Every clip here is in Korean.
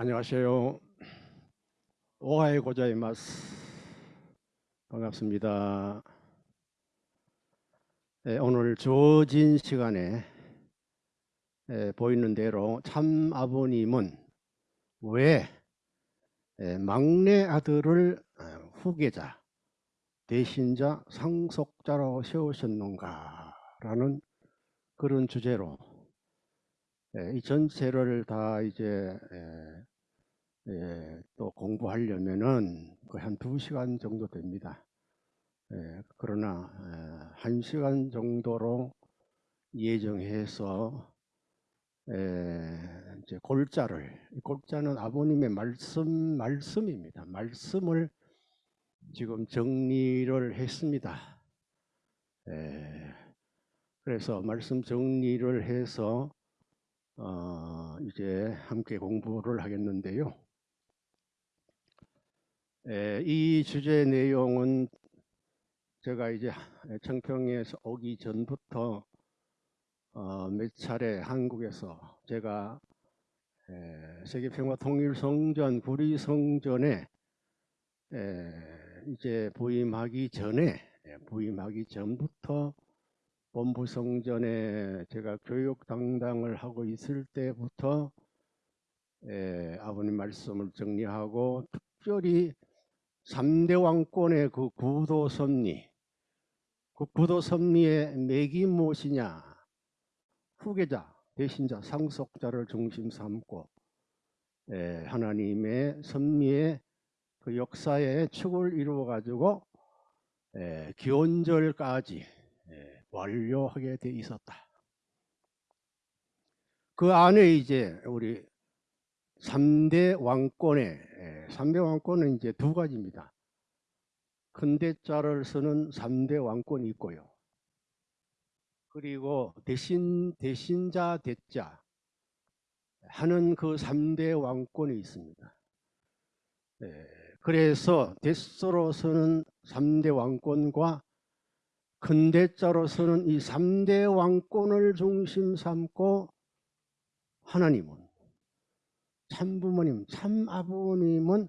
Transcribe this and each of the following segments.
안녕하세요. 오하이 고자이마스. 반갑습니다. 네, 오늘 주어진 시간에 네, 보이는 대로 참 아버님은 왜 네, 막내 아들을 어, 후계자, 대신자, 상속자로 세우셨는가라는 그런 주제로 예, 이 전체를 다 이제 예, 예, 또 공부하려면은 거의 한 두 시간 정도 됩니다. 예, 그러나 예, 한 시간 정도로 예정해서 예, 이제 골자를 골자는 아버님의 말씀 말씀입니다. 말씀을 지금 정리를 했습니다. 예, 그래서 말씀 정리를 해서 어, 이제 함께 공부를 하겠는데요. 에, 이 주제 내용은 제가 이제 청평에서 오기 전부터 어, 몇 차례 한국에서 제가 에, 세계평화통일성전 구리성전에 에, 이제 부임하기 전에 부임하기 전부터 본부성전에 제가 교육 당당을 하고 있을 때부터 에, 아버님 말씀을 정리하고 특별히 3대 왕권의 그 구도 섭리 그 구도 섭리의 맥이 무엇이냐 후계자 대신자 상속자를 중심 삼고 에, 하나님의 섭리의 그 역사의 축을 이루어 가지고 기원절까지 완료하게 돼 있었다. 그 안에 이제 우리 3대 왕권의 3대 왕권은 이제 두 가지입니다. 큰 대자를 쓰는 3대 왕권이 있고요. 그리고 대신 대신자 대자 하는 그 3대 왕권이 있습니다. 그래서 대서로서는 3대 왕권과 근대자로서는 이 3대 왕권을 중심 삼고 하나님은 참부모님, 참아버님은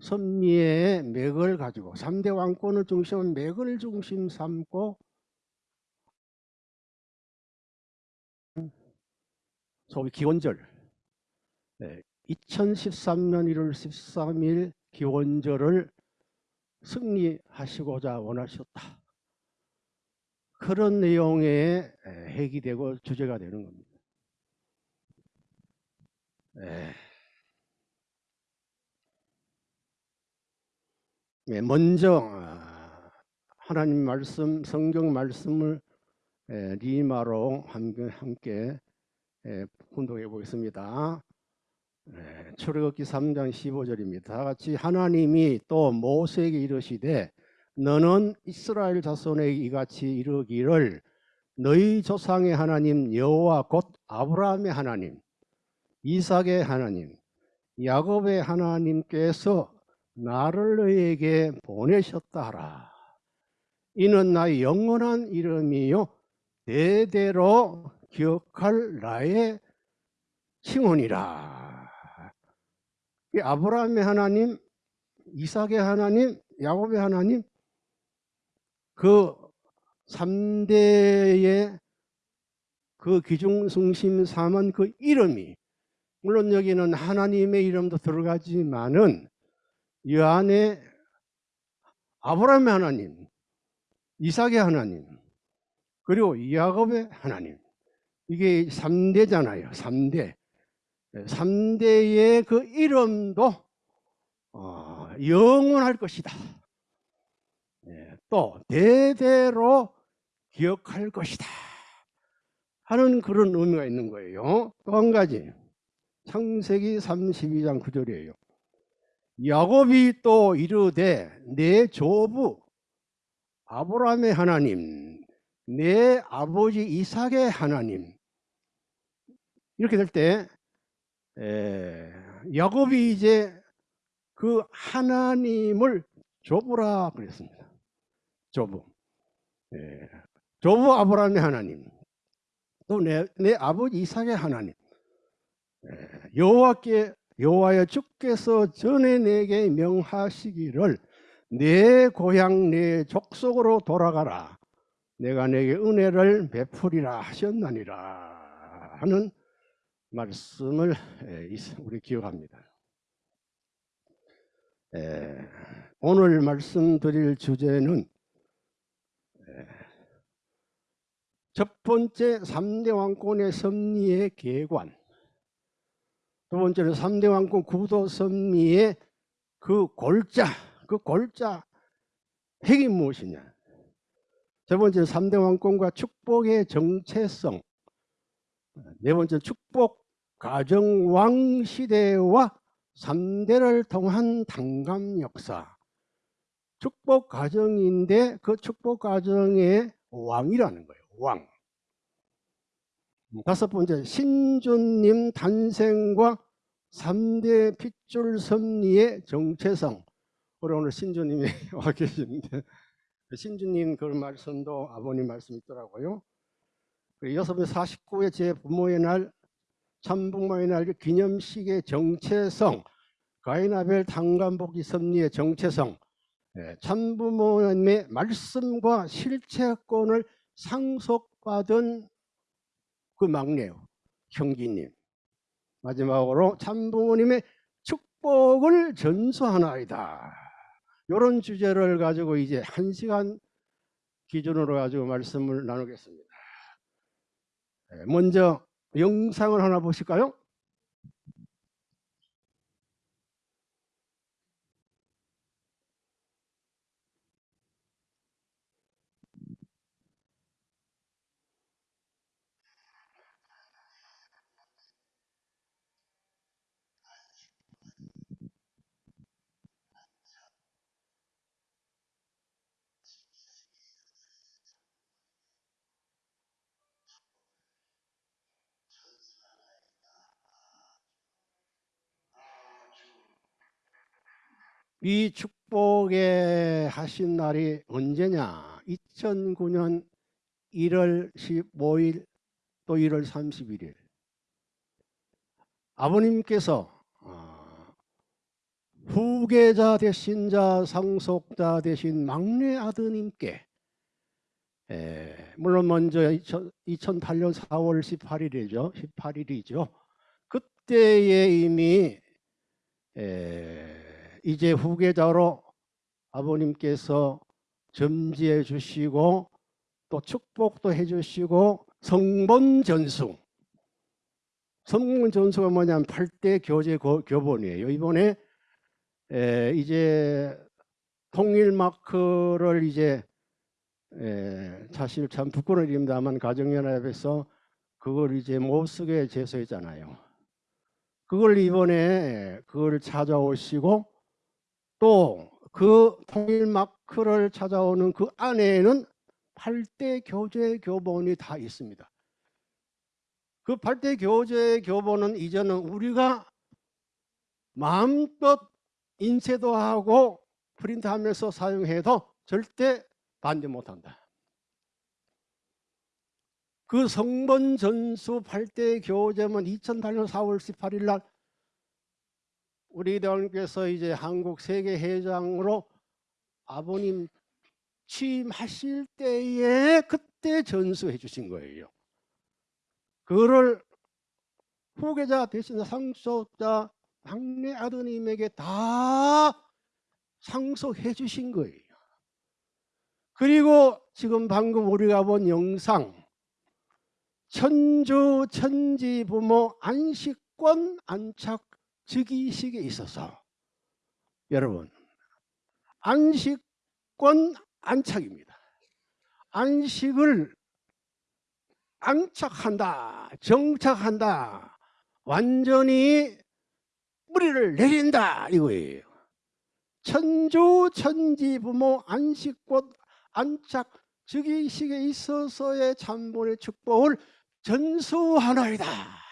선미의 맥을 가지고 3대 왕권을 중심한 맥을 중심 삼고 소위 기원절 네, 2013년 1월 13일 기원절을 승리하시고자 원하셨다. 그런 내용의 핵이 되고 주제가 되는 겁니다. 네, 먼저 아, 하나님 말씀, 성경 말씀을 리마로 함께 혼동해 보겠습니다. 출애굽기 3장 15절입니다. 다 같이 하나님이 또 모세에게 이르시되 너는 이스라엘 자손에게 이같이 이르기를 너희 조상의 하나님 여호와 곧 아브라함의 하나님 이삭의 하나님 야곱의 하나님께서 나를 너희에게 보내셨다 하라. 이는 나의 영원한 이름이요 대대로 기억할 나의 칭혼이라. 아브라함의 하나님 이삭의 하나님 야곱의 하나님 그 3대의 그 기중승심 삼은 그 이름이 물론 여기는 하나님의 이름도 들어가지만은 이 안에 아브라함의 하나님, 이삭의 하나님, 그리고 야곱의 하나님 이게 3대잖아요. 3대. 3대의 그 이름도 어, 영원할 것이다. 또 대대로 기억할 것이다 하는 그런 의미가 있는 거예요. 또 한 가지 창세기 32장 9절이에요. 야곱이 또 이르되 내 조부 아브라함의 하나님 내 아버지 이삭의 하나님 이렇게 될 때 야곱이 이제 그 하나님을 조부라 그랬습니다. 조부. 예. 조부 아브라함의 하나님. 또 내 내 아버지 이삭의 하나님. 예. 여호와께 여호와여 주께서 전에 내게 명하시기를 내 고향 내 족속으로 돌아가라 내가 내게 은혜를 베풀이라 하셨나니라 하는 말씀을 우리 기억합니다. 오늘 말씀드릴 주제는 첫 번째 3대 왕권의 섭리의 계관 두 번째는 3대 왕권 구도 섭리의 그 골자 그 골자 핵이 무엇이냐? 세 번째는 3대 왕권과 축복의 정체성. 네 번째 축복 가정왕 시대와 3대를 통한 당감 역사. 축복 가정인데 그 축복 가정의 왕이라는 거예요 왕 다섯 번째 신주님 단생과 3대 핏줄 섭리의 정체성. 우리 오늘 신주님이 와 계시는데. 신주님 그 말씀도 아버님 말씀 있더라고요. 여섯번 49회 제 부모의 날 참부모의 날 기념식의 정체성 가인아벨 당간복이 섭리의 정체성 예, 참부모님의 말씀과 실체권을 상속받은 그 막내요 형기님. 마지막으로 참부모님의 축복을 전수하나이다. 이런 주제를 가지고 이제 한 시간 기준으로 가지고 말씀을 나누겠습니다. 예, 먼저 영상을 하나 보실까요? 이 축복에 하신 날이 언제냐? 2009년 1월 15일 또 1월 31일 아버님께서 어, 후계자 되신 자 상속자 되신 막내 아드님께 물론 먼저 2008년 4월 18일이죠. 18일이죠. 그때에 이미 이제 후계자로 아버님께서 점지해 주시고 또 축복도 해 주시고 성본 전수 성본 전수가 뭐냐면 8대 교제 교본이에요. 이번에 에, 이제 통일 마크를 이제 에, 사실 참 부끄러운 일입니다만 가정연합에서 그걸 이제 못 쓰게 제소했잖아요. 그걸 이번에 그걸 찾아오시고 또 그 통일 마크를 찾아오는 그 안에는 8대 교재 교본이 다 있습니다. 그 8대 교재 교본은 이제는 우리가 마음껏 인쇄도 하고 프린트하면서 사용해도 절대 반대 못한다. 그 성본 전수 8대 교재문 2008년 4월 18일 날 우리 대원께서 이제 한국 세계 회장으로 아버님 취임하실 때에 그때 전수해 주신 거예요. 그거를 후계자 대신 상속자 막내 아드님에게 다 상속해 주신 거예요. 그리고 지금 방금 우리가 본 영상 천주 천지 부모 안식권 안착 즉위식에 있어서 여러분 안식권 안착입니다. 안식을 안착한다, 정착한다, 완전히 뿌리를 내린다 이거예요. 천주 천지 부모 안식권 안착 즉위식에 있어서의 참본의 축복을 전수하나이다.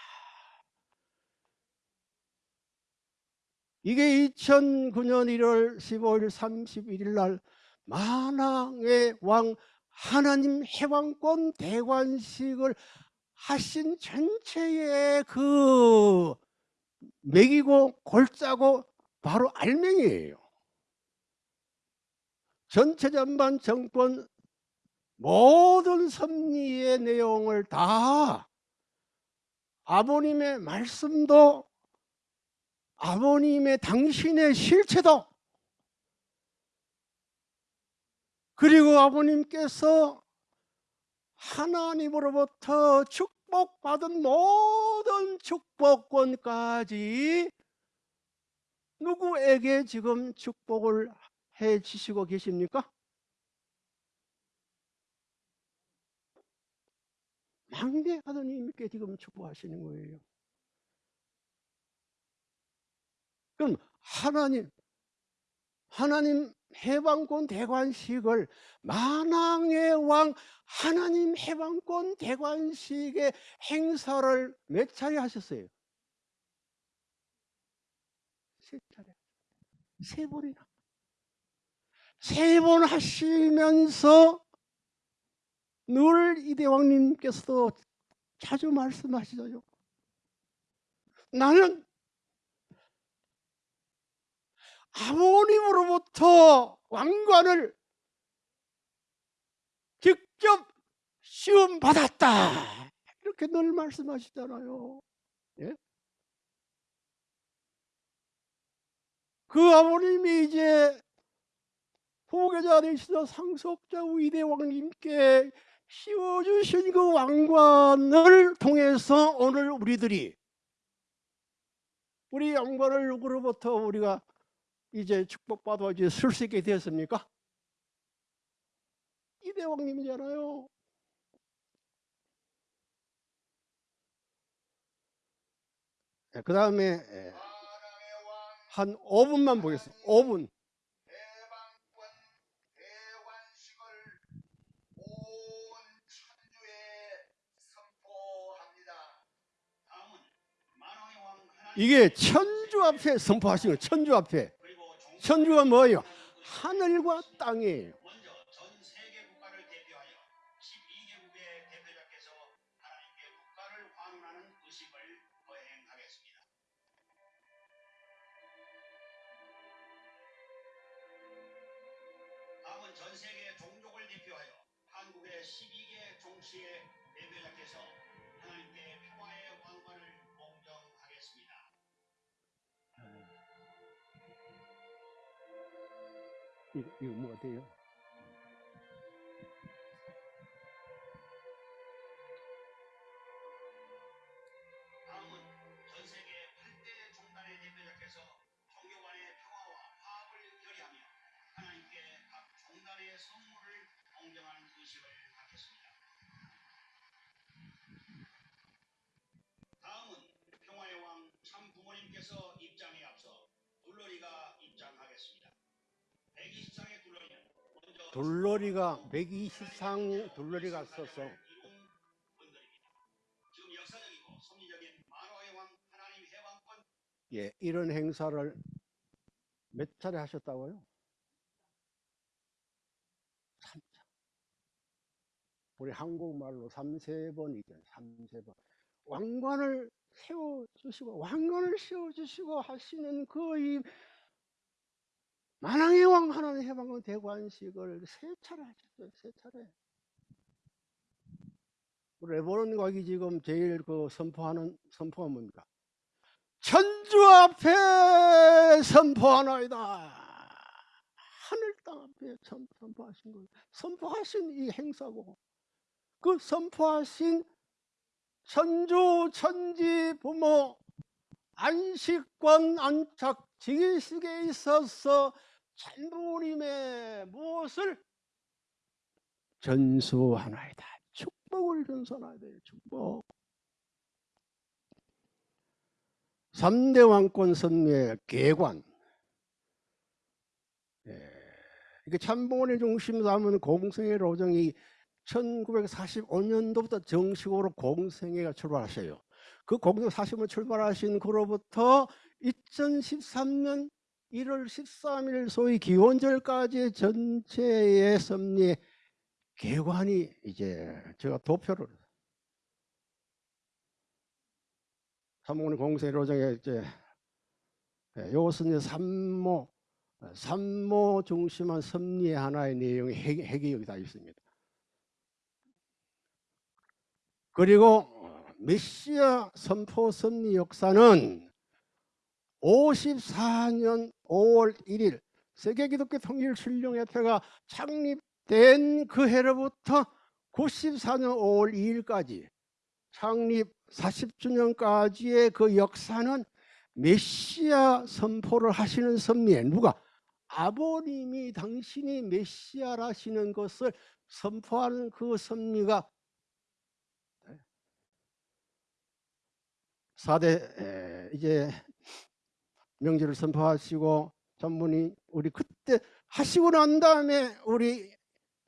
이게 2009년 1월 15일 31일 날 만왕의 왕 하나님 해왕권 대관식을 하신 전체의 그 먹이고 골짜고 바로 알맹이에요. 전체 전반 정권 모든 섭리의 내용을 다 아버님의 말씀도 아버님의 당신의 실체도 그리고 아버님께서 하나님으로부터 축복받은 모든 축복권까지 누구에게 지금 축복을 해 주시고 계십니까? 막내 아드님께 지금 축복하시는 거예요. 그럼 하나님, 하나님 해방권 대관식을 만왕의 왕 하나님 해방권 대관식의 행사를 몇 차례 하셨어요? 세 차례. 세 번이나. 세 번 하시면서 늘 이대왕님께서도 자주 말씀하시죠. 나는 아버님으로부터 왕관을 직접 시험 받았다. 이렇게 늘 말씀하시잖아요. 예? 그 아버님이 이제 후계자 되시던 상속자 위대 왕님께 씌워주신 그 왕관을 통해서 오늘 우리들이 우리 왕관을 누구로부터 우리가 이제 축복받아 이제 쓸 수 있게 되었습니까? 이대왕님이잖아요. 네, 그 다음에 한 5분만 보겠습니다. 5분. 이게 천주 앞에 선포하신 거예요. 천주 앞에. 천주가 뭐예요? 하늘과 땅이에요. 전 세계 국가를 대표하여 12개국의 대표자께서 하나님께 국가를 환원하는 의식을 거행하겠습니다. 다음은 전 세계 종족을 대표하여 한국의 12개 종씨의 이거, 이거 뭐가 만화의 왕 하나님 해방권 예, 이런 행사를 몇 차례 하셨다고요? 3차. 우리 한국말로 3세 번이죠. 3세 번. 왕관을 세워 주시고 왕관을 세워 주시고 하시는 그이 만왕의 왕 하나님 해방권 대관식을 세 차례 하셨어요. 세 차례. 레버넌 과기 지금 제일 그 선포하는 선포가 뭡니까? 천주 앞에 선포하나이다. 하늘 땅 앞에 선- 선포하신 거예요. 선포하신 이 행사고 그 선포하신 천주 천지 부모 안식권 안착 지기식에 있어서 천부님의 무엇을 전수하나이다. 축복을 전수하나이다. 축복. 3대 왕권 선례 개관. 예. 이게 참봉원의 중심 삼은 공생의 로정이 1945년도부터 정식으로 공생회가 출발하셔요. 그 공생 40년 출발하신 그로부터 2013년 1월 13일 소위 기원절까지 전체의 섭리 개관이 이제 제가 도표를 삼모니 공세로정에 이제 예, 요것은 삼모 어, 삼모 중심한 섭리의 하나의 내용이 핵, 핵이 여기 다 있습니다. 그리고 어, 메시아 선포 섭리 역사는 54년 5월 1일 세계기독교 통일신령협회가 창립된 그 해로부터 94년 5월 2일까지 창립 40주년까지의 그 역사는 메시아 선포를 하시는 섭리에 누가? 아버님이 당신이 메시아라시는 것을 선포하는 그 섭리가 4대 이제 명제를 선포하시고 전문이 우리 그때 하시고 난 다음에 우리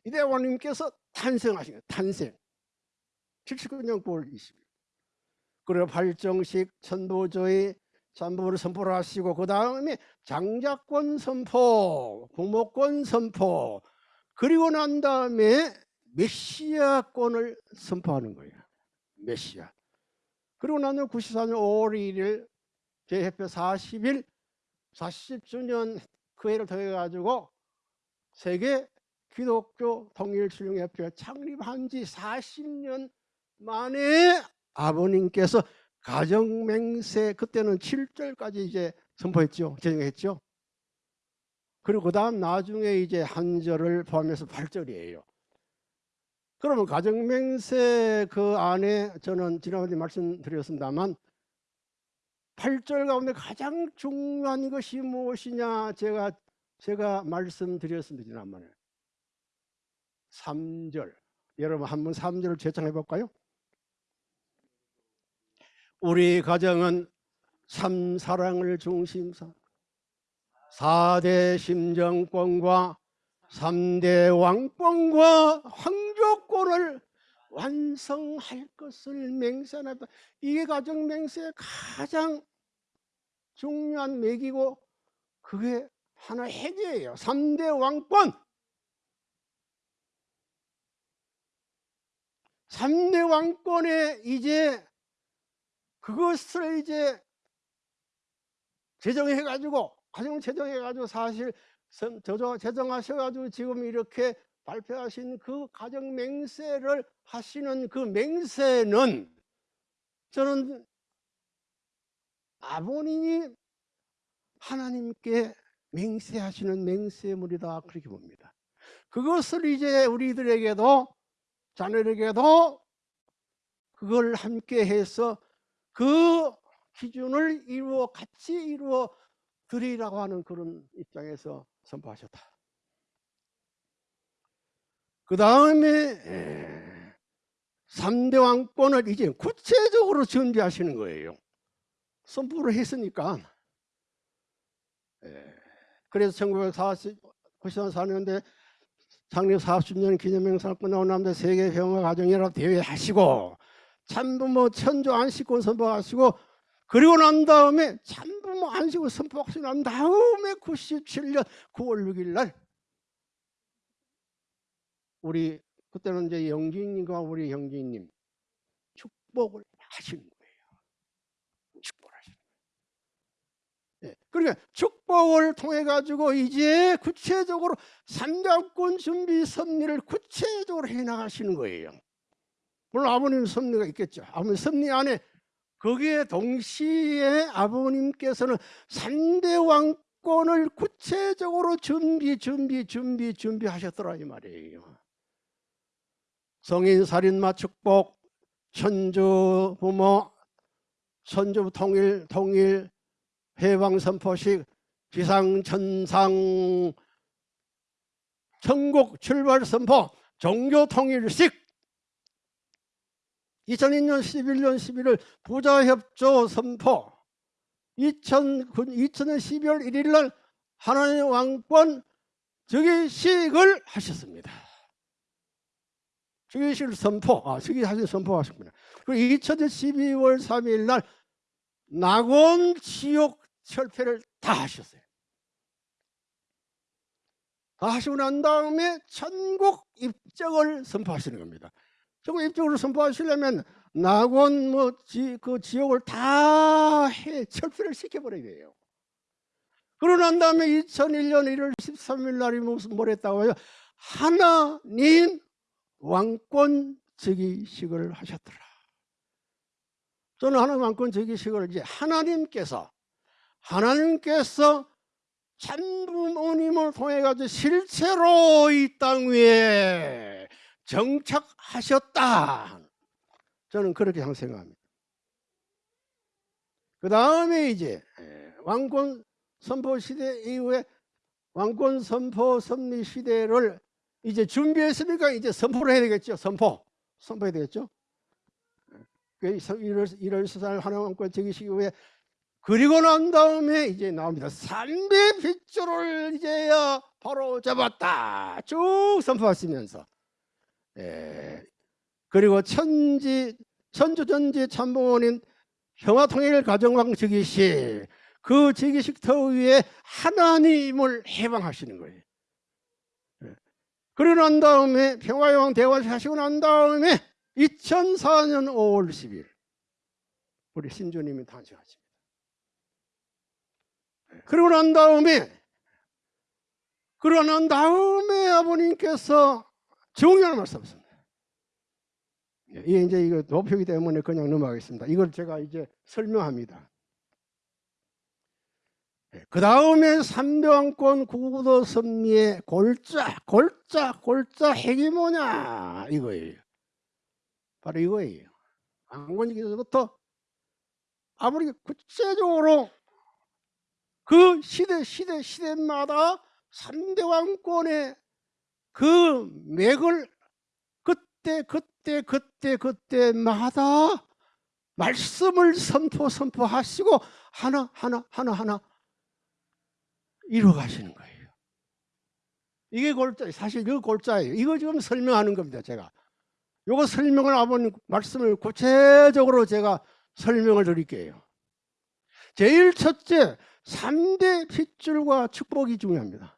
이대왕님께서 탄생하신 거예요. 탄생. 79년 9월 20일. 그리고 발정식 천도조의 전부를 선포를 하시고 그 다음에 장자권 선포, 부모권 선포 그리고 난 다음에 메시아권을 선포하는 거예요. 메시아. 그리고 나는 94년 5월 1일 제협회 40일 40주년 그 해를 더해 가지고 세계 기독교 통일신령협회 창립한 지 40년 만에 아버님께서 가정맹세 그때는 7절까지 이제 선포했죠. 제정했죠. 그리고 그 다음 나중에 이제 한 절을 포함해서 8절이에요. 그러면 가정맹세 그 안에 저는 지난번에 말씀드렸습니다만 8절 가운데 가장 중요한 것이 무엇이냐 제가 제가 말씀드렸습니다 지난번에 3절 여러분 한번 3절을 재창해 볼까요? 우리 가정은 삼사랑을 중심사 4대 심정권과 3대 왕권과 황조권을 완성할 것을 맹세한다. 이게 가정 맹세의 가장 중요한 맥이고 그게 하나의 핵이에요. 3대 왕권. 3대 왕권에 이제 그것을 이제 제정해 가지고 가정 제정해 가지고 사실 저저 제정하셔 가지고 지금 이렇게 발표하신 그 가정 맹세를 하시는 그 맹세는 저는 아버님이 하나님께 맹세하시는 맹세물이다 그렇게 봅니다. 그것을 이제 우리들에게도 자녀에게도 그걸 함께 해서 그 기준을 이루어 같이 이루어 드리라고 하는 그런 입장에서 선포하셨다. 그 다음에 3대 왕권을 이제 구체적으로 준비하시는 거예요. 선포를 했으니까. 예. 그래서 1994년대 창립 40년 기념행사를 끝나고 남자 세계 평화 가정연합 대회 하시고 참부모 천조 안식권 선포하시고 그리고 난 다음에 참부모 안식권 선포하시고 난 다음에 97년 9월 6일 날 우리 그때는 이제 영진님과 우리 형제님 축복을 하시는 거예요. 축복을 하시는 거예요. 예, 그러니까 축복을 통해 가지고 이제 구체적으로 삼장권 준비 섭리를 구체적으로 해 나가시는 거예요. 물론 아버님 섭리가 있겠죠. 아버님 섭리 안에 거기에 동시에 아버님께서는 삼대 왕권을 구체적으로 준비 준비 준비 준비하셨더라 이 말이에요. 성인 살인마 축복, 천주 부모, 천주 통일 통일 해방 선포식, 비상 천상 천국 출발 선포, 종교 통일식 2002년 11년 11월 부자협조 선포 2000, 2000년 12월 1일 날 하나님의 왕권 즉위식을 하셨습니다. 즉위식 선포, 아, 즉위하신 선포하셨구나. 그리고 2000년 12월 3일 날 낙원 지옥 철폐를 다 하셨어요. 다 하시고 난 다음에 천국 입적을 선포하시는 겁니다. 정부 입적으로 선포하시려면 낙원 뭐그 지역을 다 해 철폐를 시켜버려야 돼요. 그러고 난 다음에 2001년 1월 13일 날이 무슨 뭘 했다고 요? 하나님 왕권 즉위식을 하셨더라. 저는 하나님 왕권 즉위식을 이제 하나님께서 하나님께서 참부모님을 통해 가지고 실제로 이 땅 위에 정착하셨다. 저는 그렇게 항상 생각합니다. 그 다음에 이제 예, 왕권 선포 시대 이후에 왕권 선포 섭리 시대를 이제 준비했으니까 이제 선포를 해야 되겠죠. 선포. 선포해야 되겠죠. 그 1월, 1월 14일 하나왕권 즉위식 이후에 그리고 난 다음에 이제 나옵니다. 삼대 빗줄을 이제야 바로 잡았다. 쭉 선포하시면서. 예. 그리고 천지, 천주전지 참봉원인 평화통일 가정왕 즉위식 그 즉위식 터 위에 하나님을 해방하시는 거예요. 예. 그러고 난 다음에 평화여왕 대화를 하시고 난 다음에 2004년 5월 10일 우리 신주님이 탄생하십니다. 그러고 난 다음에 그러고 난 다음에 아버님께서 중요한 말씀하셨습니다. 이게 이제 이거 도표기 때문에 그냥 넘어가겠습니다. 이걸 제가 이제 설명합니다. 그 다음에 삼대왕권 구구도 섭리의 골자, 골자, 골자 핵이 뭐냐 이거예요. 바로 이거예요. 왕건기서부터 아버지 구체적으로 그 시대 시대 시대마다 삼대 왕권의 그 맥을 그때 그때 그때 그때마다 말씀을 선포 선포하시고 하나 하나 하나 하나 이루어 가시는 거예요. 이게 골자 사실 그 골자예요. 이거 지금 설명하는 겁니다. 제가 요거 설명을 아버님 말씀을 구체적으로 제가 설명을 드릴게요. 제일 첫째 3대 핏줄과 축복이 중요합니다.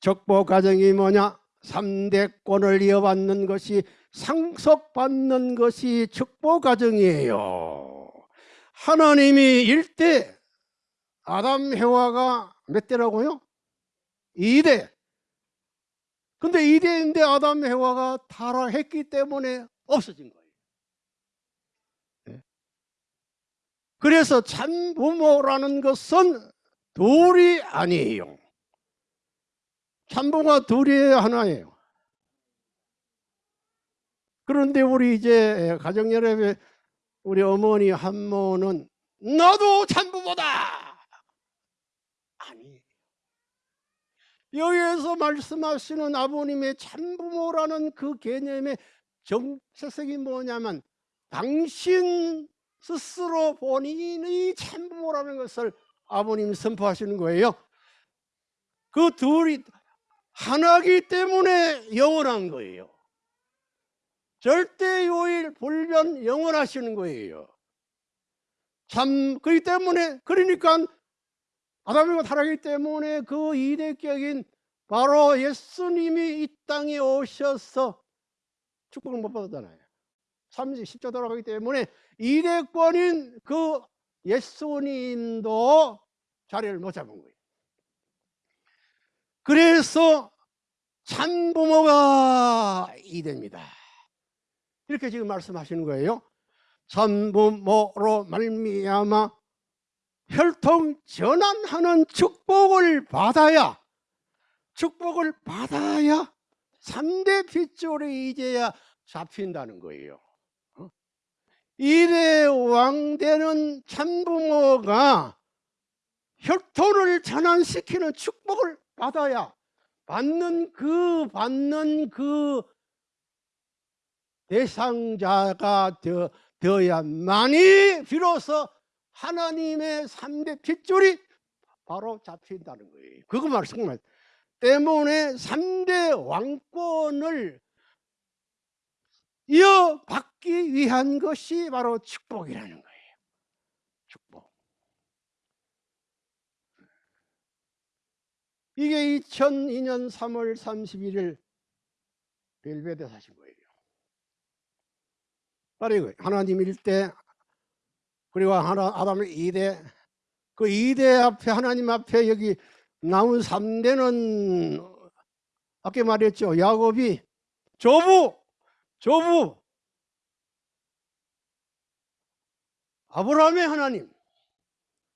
적보 과정이 뭐냐? 3대권을 이어받는 것이 상속받는 것이 축복 과정이에요. 하나님이 1대 아담 해와가 몇 대라고요? 2대. 근데 2대인데 아담 해와가 타락했기 때문에 없어진 거예요. 네. 그래서 참부모라는 것은 둘이 아니에요. 참부모가 둘이에요, 하나예요. 그런데 우리 이제 가정연합의 우리 어머니 한모는 너도 참부모다. 아니. 여기에서 말씀하시는 아버님의 참부모라는 그 개념의 정체성이 뭐냐면 당신 스스로 본인의 참부모라는 것을 아버님이 선포하시는 거예요. 그 둘이 하나기 때문에 영원한 거예요. 절대 요일 불변 영원하시는 거예요. 참 그렇기 때문에 그러니까 아담이가 타락하기 때문에 그 이대격인 바로 예수님이 이 땅에 오셔서 축복을 못 받았잖아요. 30, 10조 돌아가기 때문에 이대권인 그 예수님도 자리를 못 잡은 거예요. 그래서 참부모가 이됩니다. 이렇게 지금 말씀하시는 거예요. 참부모로 말미암아 혈통 전환하는 축복을 받아야 축복을 받아야 3대 핏줄이 이제야 잡힌다는 거예요. 어? 이대 왕되는 참부모가 혈통을 전환시키는 축복을 받아야 받는 그 받는 그 대상자가 되어, 되어야만이 비로소 하나님의 3대 핏줄이 바로 잡힌다는 거예요. 그거 말씀 때문에 3대 왕권을 이어받기 위한 것이 바로 축복이라는 거예요. 축복. 이게 2002년 3월 31일 벨베데사신 거예요. 바로 하나님 일대 그리고 하나 아담의 이대 그 이대 앞에 하나님 앞에 여기 나온 3대는 아까 말했죠. 야곱이 조부 조부 아브라함의 하나님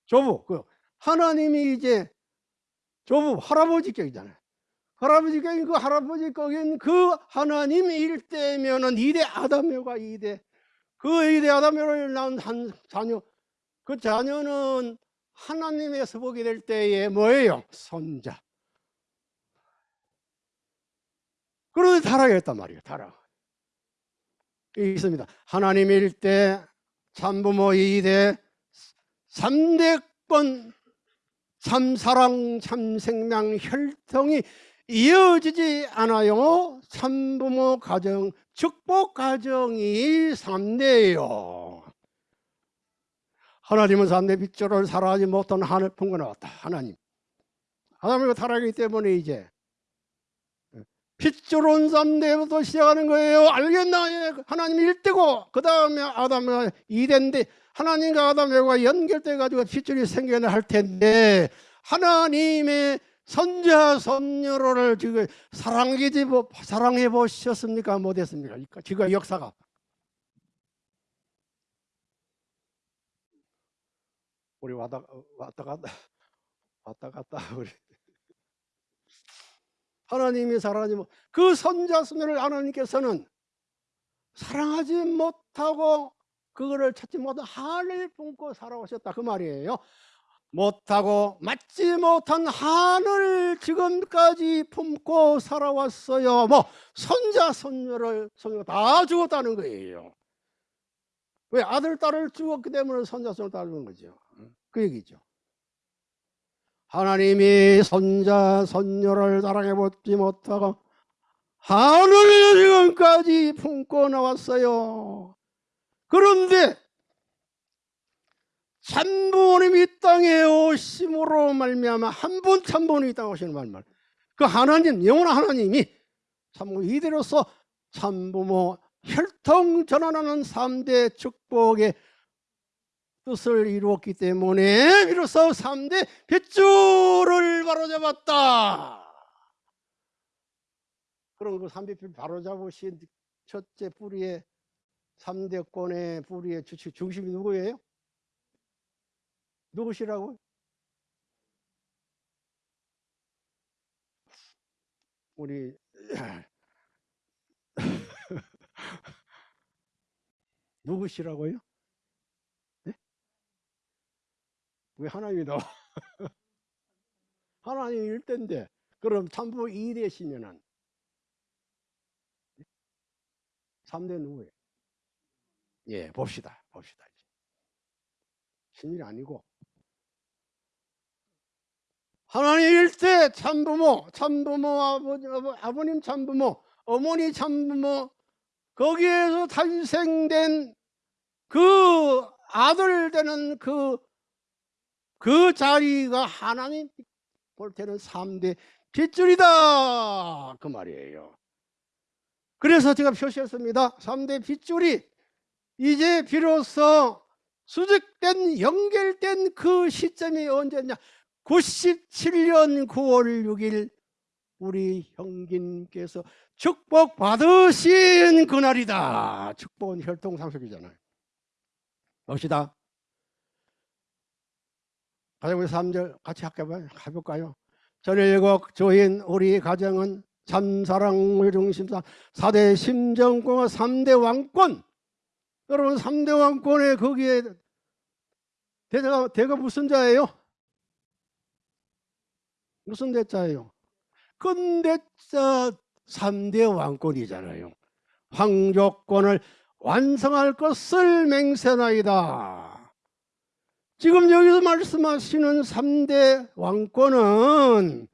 조부 그 하나님이 이제 조부 할아버지 격이잖아요. 할아버지 격인 그 할아버지 격인 그 하나님 일대면은 이대 아담여가 이대 그 이대 아담여를 낳은 한 자녀 그 자녀는 하나님에서 보게 될 때에 뭐예요? 손자. 그런데 타락했단 말이에요. 타락. 있습니다. 하나님 일대 참부모 이대 삼대권 참사랑 참생명 혈통이 이어지지 않아요. 참부모 가정 축복 가정이 삼대예요. 하나님은 삼대 빛조를 살아하지 못한 하늘 품고 나왔다. 하나님. 하나님과 타락이기 때문에 이제 빛조론 삼대부터 시작하는 거예요. 알겠나? 예, 하나님 일대고 그 다음에 아담이 이대인데 하나님과 아담과 연결돼 가지고 핏줄이 생겨나 할 텐데 하나님의 선자 선녀를 지금 사랑해 사랑해 보셨습니까? 못했습니까? 지금 역사가 우리 왔다 왔다 갔다 왔다 갔다 우리 하나님이 사랑하지 못, 그 선자 선녀를 하나님께서는 사랑하지 못하고 그거를 찾지 못한 한을 품고 살아오셨다 그 말이에요. 못하고 맞지 못한 한을 지금까지 품고 살아왔어요. 뭐 손자 손녀를 손녀 다 죽었다는 거예요. 왜 아들 딸을 죽었기 때문에 손자 손녀를 따르는 거죠. 그 얘기죠. 하나님이 손자 손녀를 사랑해 보지 못하고 한을 지금까지 품고 나왔어요. 그런데 참부모님이 이 땅에 오심으로 말미암아 한 분 참부모님이 이 땅에 오시는 말말 그 하나님 영원한 하나님이 참부 이대로서 참부모 혈통 전환하는 3대 축복의 뜻을 이루었기 때문에 비로소 3대 핏줄을 바로잡았다 그럼 그 3대 핏줄 바로잡으신 첫째 뿌리의 3대권의 뿌리의 중심이 누구예요? 누구시라고? 우리 누구시라고요? 네? 왜 하나님이 나와? 하나님 일대인데 그럼 참부 2대시면은 3대 누구예요? 예, 봅시다. 봅시다. 신일이 아니고 하나님 일대 참부모, 참부모 아버지, 아버 님 참부모, 어머니 참부모 거기에서 탄생된 그 아들 되는 그, 그 자리가 하나님 볼 때는 3대 빗줄이다. 그 말이에요. 그래서 제가 표시했습니다. 3대 빗줄이 이제 비로소 수직된 연결된 그 시점이 언제냐 97년 9월 6일 우리 형님께서 축복 받으신 그날이다 축복은 혈통상속이잖아요 봅시다 가장 우리 3절 같이 해볼까요 전일국 조인 우리 가정은 참사랑을 중심사 4대 심정공화 3대 왕권 여러분 3대 왕권에 거기에 대가, 대가 무슨 자예요? 무슨 대자예요? 근대자 3대 왕권이잖아요. 황조권을 완성할 것을 맹세나이다. 지금 여기서 말씀하시는 3대 왕권은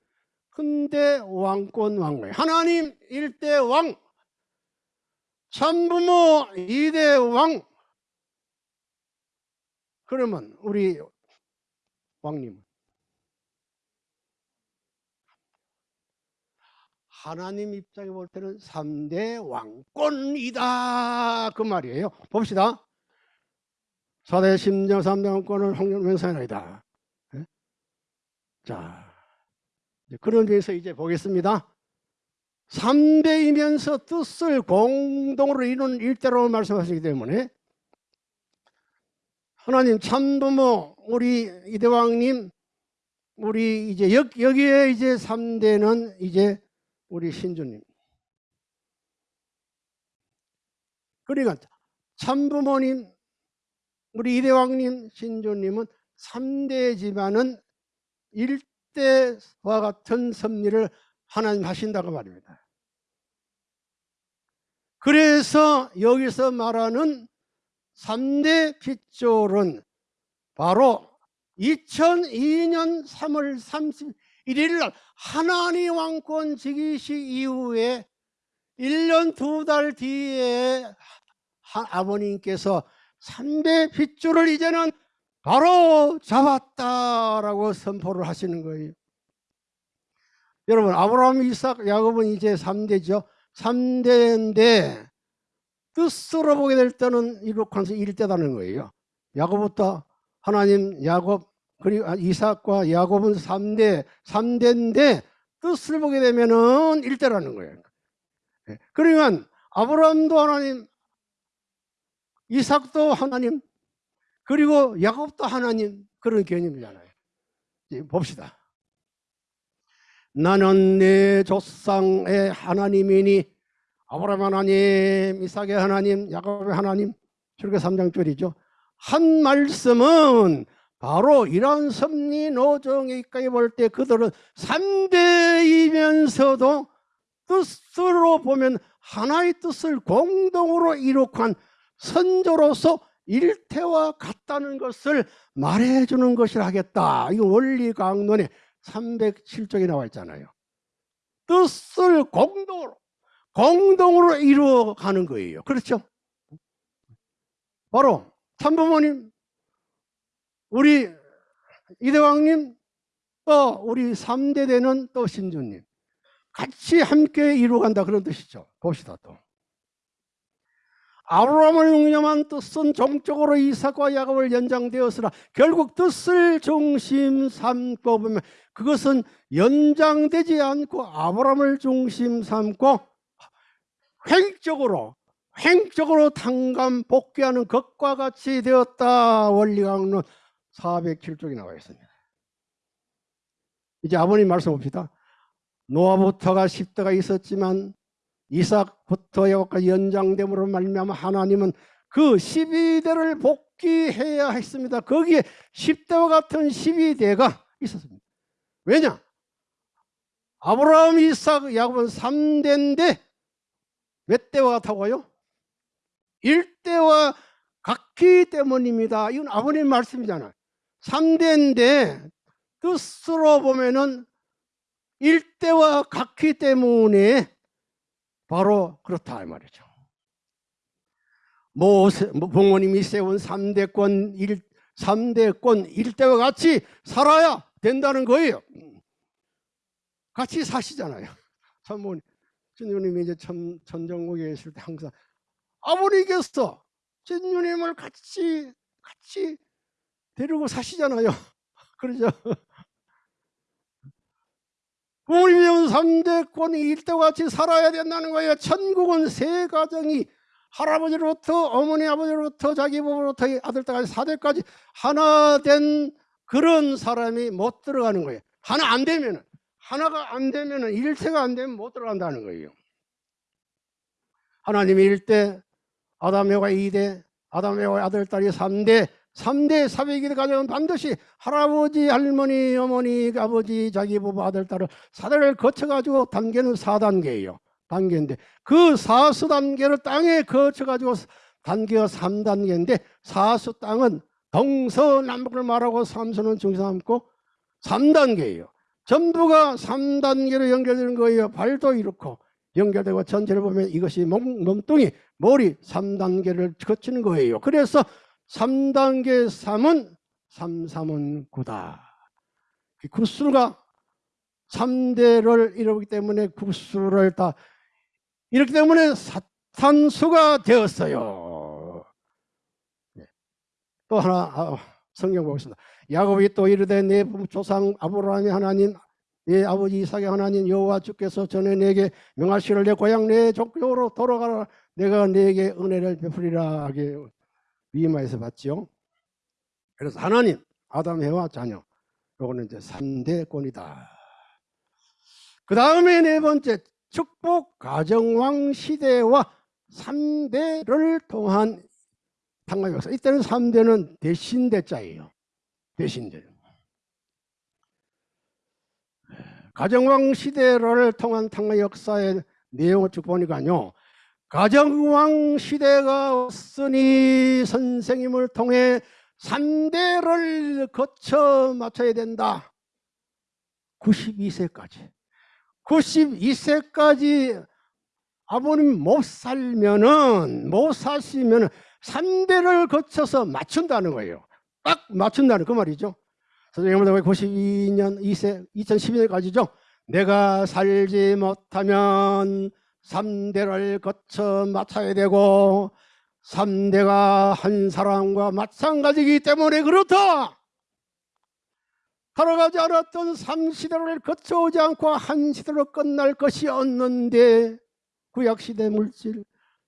근대 왕권 왕권 하나님 일대 왕 참부모 이대 왕 그러면 우리 왕님 하나님 입장에 볼 때는 3대 왕권이다 그 말이에요. 봅시다. 4대 심정 3대 왕권을 홍련명사이다. 자, 그런 점에서 이제 보겠습니다. 3대이면서 뜻을 공동으로 이루는 일대로 말씀하시기 때문에 하나님 참부모 우리 이대왕님 우리 이제 여, 여기에 이제 3대는 이제 우리 신주님 그러니까 참부모님 우리 이대왕님 신주님은 3대지만은 일대와 같은 섭리를 하나님 하신다고 말입니다. 그래서 여기서 말하는 3대 핏줄은 바로 2002년 3월 31일 날 하나님 왕권 즉위식 이후에 1년 두 달 뒤에 하- 아버님께서 3대 핏줄을 이제는 바로 잡았다라고 선포를 하시는 거예요. 여러분 아브라함, 이삭, 야곱은 이제 3대죠. 3대인데 뜻으로 보게 될 때는 이룩한서 1대다는 거예요. 야곱부터 하나님 야곱 그리고 이삭과 야곱은 3대 3대인데 뜻을 보게 되면은 1대라는 거예요. 예. 그러면 아브라함도 하나님 이삭도 하나님 그리고 야곱도 하나님 그런 개념이잖아요. 봅시다. 나는 내 조상의 하나님이니 아브라함 하나님, 이삭의 하나님, 야곱의 하나님 출애굽 3장 줄이죠. 한 말씀은 바로 이런 섭리 노정에 있까지 볼 때 그들은 3대이면서도 뜻으로 보면 하나의 뜻을 공동으로 이룩한 선조로서 일태와 같다는 것을 말해주는 것이라 하겠다. 이거 원리 강론에 307쪽에 나와 있잖아요. 뜻을 공동으로 공동으로 이루어가는 거예요. 그렇죠? 바로 참부모님, 우리 이대왕님, 또 우리 3대 되는 또 신주님 같이 함께 이루어간다 그런 뜻이죠. 봅시다 또. 아브라함을 용념한 뜻은 종적으로 이삭과 야곱을 연장되었으나 결국 뜻을 중심 삼고 보면 그것은 연장되지 않고 아브라함을 중심 삼고 횡적으로 횡적으로 당감 복귀하는 것과 같이 되었다 원리강론 407쪽에 나와 있습니다. 이제 아버님 말씀 봅시다. 노아부터가 10대가 있었지만 이삭부터 야곱까지 연장됨으로 말미암아 하나님은 그 12대를 복귀해야 했습니다. 거기에 10대와 같은 12대가 있었습니다. 왜냐? 아브라함, 이삭, 야곱은 3대인데 몇 대와 같다고요? 1대와 같기 때문입니다. 이건 아버님 말씀이잖아요. 3대인데 뜻으로 보면은 1대와 같기 때문에 바로 그렇다 이 말이죠. 모세 부모님이 세운 3대권 1 3대권 1대와 같이 살아야 된다는 거예요. 같이 사시잖아요. 참모님 진유님이 이제 천, 천정국에 있을 때 항상 아버님께서 진유님을 같이 같이 데리고 사시잖아요. 그러죠. 부모님이 온 3대권이 일대와 같이 살아야 된다는 거예요. 천국은 세 가정이 할아버지로부터 어머니 아버지로부터 자기 부모로부터 아들까지 사대까지 하나 된 그런 사람이 못 들어가는 거예요. 하나 안 되면은 하나가 안 되면은 일체가 안 되면 못 들어간다는 거예요. 하나님이 1대, 아담에와 2대, 아담에와 아들, 딸이 3대, 3대 사백이 가정은 반드시 할아버지, 할머니, 어머니, 아버지, 자기 부부, 아들, 딸을 사대를 거쳐가지고 단계는 4단계예요. 단계인데 그 사수 단계를 땅에 거쳐가지고 단계가 3단계인데 사수 땅은 동서남북을 말하고 삼수는 중심 삼고 3단계예요. 전부가 3단계로 연결되는 거예요. 발도 이렇고 연결되고 전체를 보면 이것이 몸, 몸뚱이, 머리 3단계를 거치는 거예요. 그래서 3단계 3은 3, 3은 9다. 그 수가 3대를 이루기 때문에 국수를 다 이렇기 때문에 사탄수가 되었어요. 네. 또 하나 아, 성경 보겠습니다. 야곱이 또 이르되 내 조상 아브라함의 하나님 내 아버지 이삭의 하나님 여호와 주께서 전에 내게 명하시를 내 고향 내 족교로 돌아가라 내가 내게 은혜를 베풀리라 하게 위마에서 봤죠. 그래서 하나님 아담 해와 자녀 요거는 이제 3대 권이다. 그 다음에 네 번째 축복 가정왕 시대와 3대를 통한 당과 역사. 이때는 3대는 대신대 자예요. 대신대. 가정왕 시대를 통한 당과 역사의 내용을 쭉 보니까요. 가정왕 시대가 왔으니 선생님을 통해 3대를 거쳐 맞춰야 된다. 92세까지. 92세까지 아버님 못 살면은 못 사시면은 3대를 거쳐서 맞춘다는 거예요. 딱 맞춘다는 그 말이죠. 선생님보다 92년 2세 2012년까지죠. 내가 살지 못하면 3대를 거쳐 맞춰야 되고 3대가 한 사람과 마찬가지이기 때문에 그렇다. 걸어가지 않았던 3시대를 거쳐오지 않고 한 시대로 끝날 것이 없는데 구약시대 물질,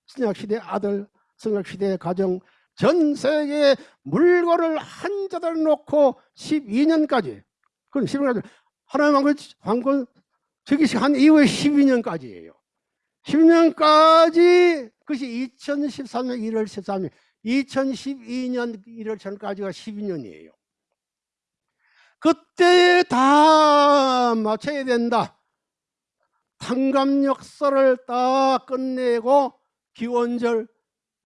신약시대 아들, 성약시대 가정 전 세계 물건을 한 자들 놓고 12년까지 그건 12년까지 하나님 왕권, 왕권 즉위한 이후에 12년까지예요 10년까지 그것이 2013년 1월 13일 2012년 1월 전까지가 12년이에요. 그때에 다 맞춰야 된다. 탕감 역사를 다 끝내고 기원절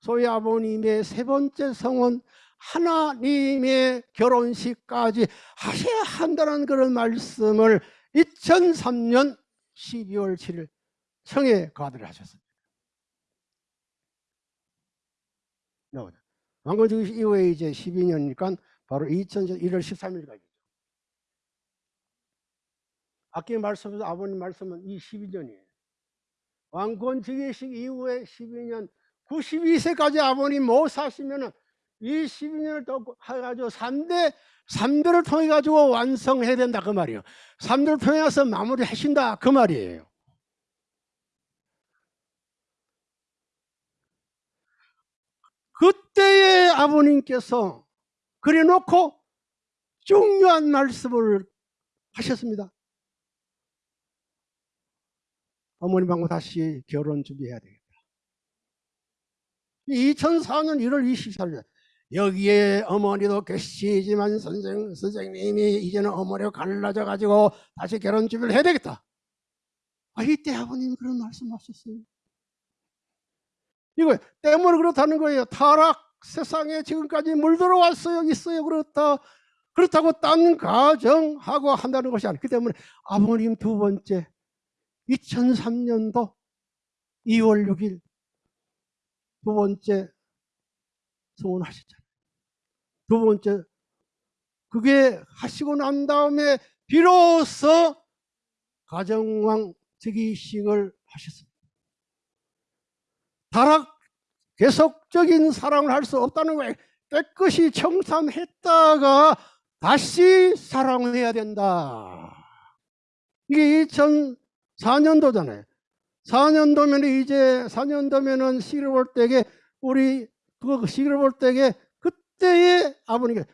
소위 아버님의 세 번째 성원 하나님의 결혼식까지 하셔야 한다는 그런 말씀을 2003년 12월 7일 청해 가드를 하셨습니다. 나오죠. 왕건주의 이후에 이제 12년이니까 바로 2000년 1월 13일까지죠. 아까 말씀에서 아버님 말씀은 이 12년이에요. 왕권 즉위식 이후에 12년 92세까지 아버님 못 사시면은 이 12년을 더 해가지고 3대 3대를 통해 가지고 완성해야 된다 그 말이에요. 3대를 통해서 마무리 하신다 그 말이에요. 그때의 아버님께서 그래놓고 중요한 말씀을 하셨습니다. 어머님하고 다시 결혼 준비해야 되겠다. 2004년 1월 24일 여기에 어머니도 계시지만 선생, 선생님이 이제는 어머니가 갈라져 가지고 다시 결혼 준비를 해야 되겠다. 아, 이때 아버님이 그런 말씀 하셨어요. 이거 때문에 그렇다는 거예요. 타락 세상에 지금까지 물들어왔어요. 있어요. 그렇다. 그렇다고 딴 가정하고 한다는 것이 아니기 때문에 아버님 두 번째 2003년도 2월 6일 두 번째 성원하셨잖아요. 두 번째 그게 하시고 난 다음에 비로소 가정왕 즉위식을 하셨습니다. 다락 계속적인 사랑을 할 수 없다는 거예요. 깨끗이 청산했다가 다시 사랑해야 된다. 이게 2004년도잖아요. 4년도면 이제 4년도면은 시를 볼 때에 우리 그 시를 볼 때에 그때의 아버님께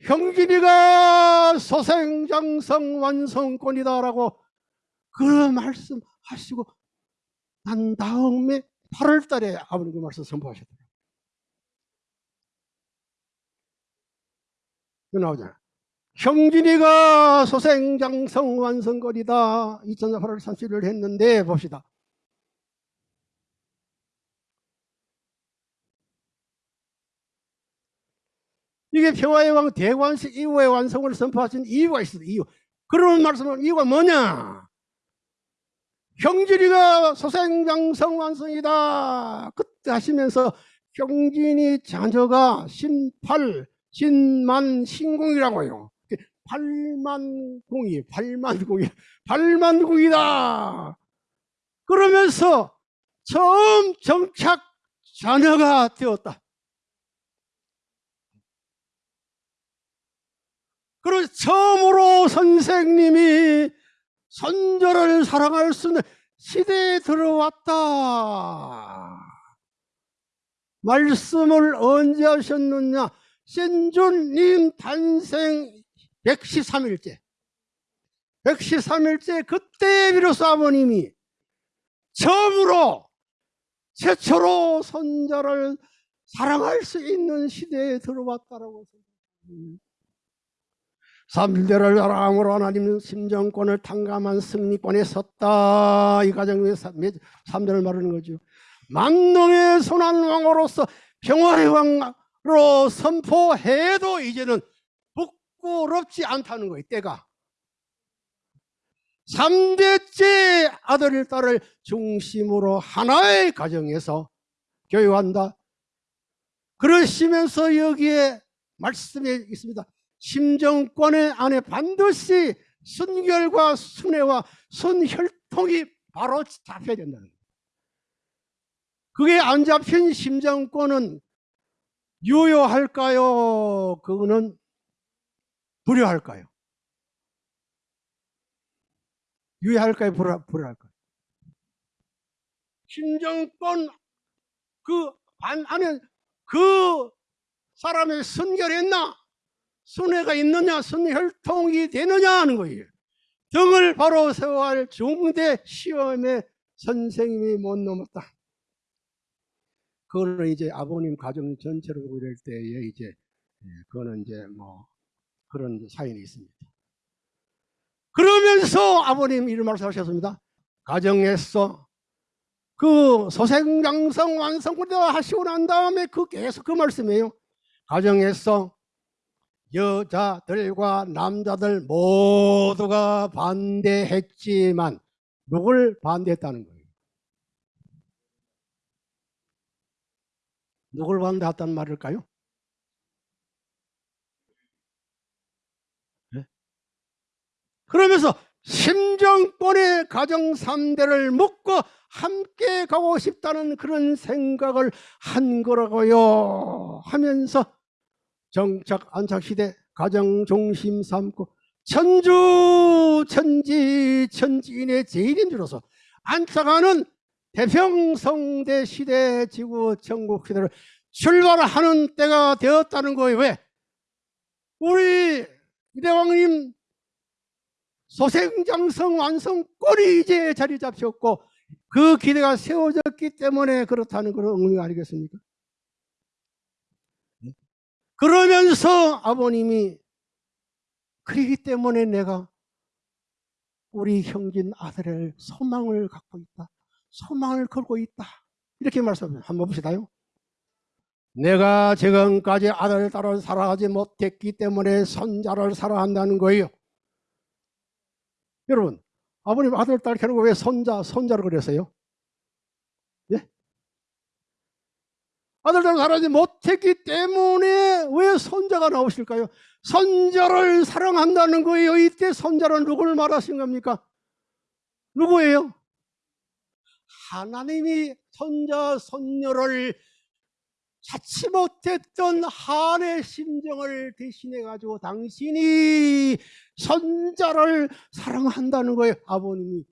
형진이가 소생장성 완성권이다라고 그 말씀하시고 난 다음에 8월 달에 아버님 그 말씀 선포하셨더라고요. 그 나오잖아. 형진이가 소생장성 완성거리다 2004년 8월 30일 했는데 봅시다. 이게 평화의 왕 대관식 이후의 완성을 선포하신 이유가 있습니다. 이유. 그런 말씀은 이유가 뭐냐? 형진이가 소생장성 완성이다. 그때 하시면서 형진이 자녀가 신팔, 신만, 신공이라고요. 발만공이 발만공이 발만공이다. 그러면서 처음 정착 자녀가 되었다. 그리고 처음으로 선생님이 선조를 사랑할 수 있는 시대에 들어왔다. 말씀을 언제 하셨느냐? 신주님 탄생 113일째. 113일째 그때 비로소 아버님이 처음으로 최초로 손자를 사랑할 수 있는 시대에 들어왔다라고 생각합니다. 삼대를 사랑함으로 하나님은 심정권을 탕감한 승리권에 섰다. 이 가정의 삼대를 말하는 거죠. 만능의 선한 왕으로서 평화의 왕으로 선포해도 이제는 부끄럽지 않다는 거예요. 때가. 3대째 아들, 딸을 중심으로 하나의 가정에서 교육한다. 그러시면서 여기에 말씀에 있습니다. 심정권의 안에 반드시 순결과 순애와 순혈통이 바로 잡혀야 된다는 거예요. 그게 안 잡힌 심정권은 유효할까요? 그거는 불효할까요? 유효할까요? 불효, 불효할까요? 심정권 그 안 안에 그 사람의 순결했나? 순회가 있느냐? 순혈통이 되느냐 하는 거예요. 등을 바로 세워야 할 중대 시험에 선생님이 못 넘었다. 그거는 이제 아버님 가정 전체로 보고 이럴 때에 이제 예, 그거는 이제 뭐 그런 사연이 있습니다. 그러면서 아버님 이런 말씀하셨습니다. 가정에서 그 소생장성 완성을 하시고 난 다음에 그 계속 그 말씀이에요. 가정에서 여자들과 남자들 모두가 반대했지만 누굴 반대했다는 거예요? 누굴 반대했다는 말일까요? 네? 그러면서 심정권의 가정 3대를 묶고 함께 가고 싶다는 그런 생각을 한 거라고요 하면서 정착 안착 시대 가정 중심 삼고 천주 천지 천지인의 제일인 줄로서 안착하는 대평성대 시대 지구 천국 시대를 출발하는 때가 되었다는 거예요. 왜? 우리 이대왕님 소생장성 완성권이 이제 자리 잡혔고 그 기대가 세워졌기 때문에 그렇다는 그런 의미 아니겠습니까? 그러면서 아버님이 그러기 때문에 내가 우리 형진 아들의 소망을 갖고 있다. 소망을 걸고 있다. 이렇게 말씀합니다. 한번 봅시다요. 내가 지금까지 아들, 딸을 사랑하지 못했기 때문에 손자를 사랑한다는 거예요. 여러분, 아버님 아들, 딸 결국 왜 손자, 손자를 그랬어요? 예? 아들, 딸을 사랑하지 못했기 때문에 왜 손자가 나오실까요? 손자를 사랑한다는 거예요. 이때 손자는 누구를 말하신 겁니까? 누구예요? 하나님이 손자, 손녀를 찾지 못했던 한의 심정을 대신해 가지고 당신이 손자를 사랑한다는 거예요. 아버님이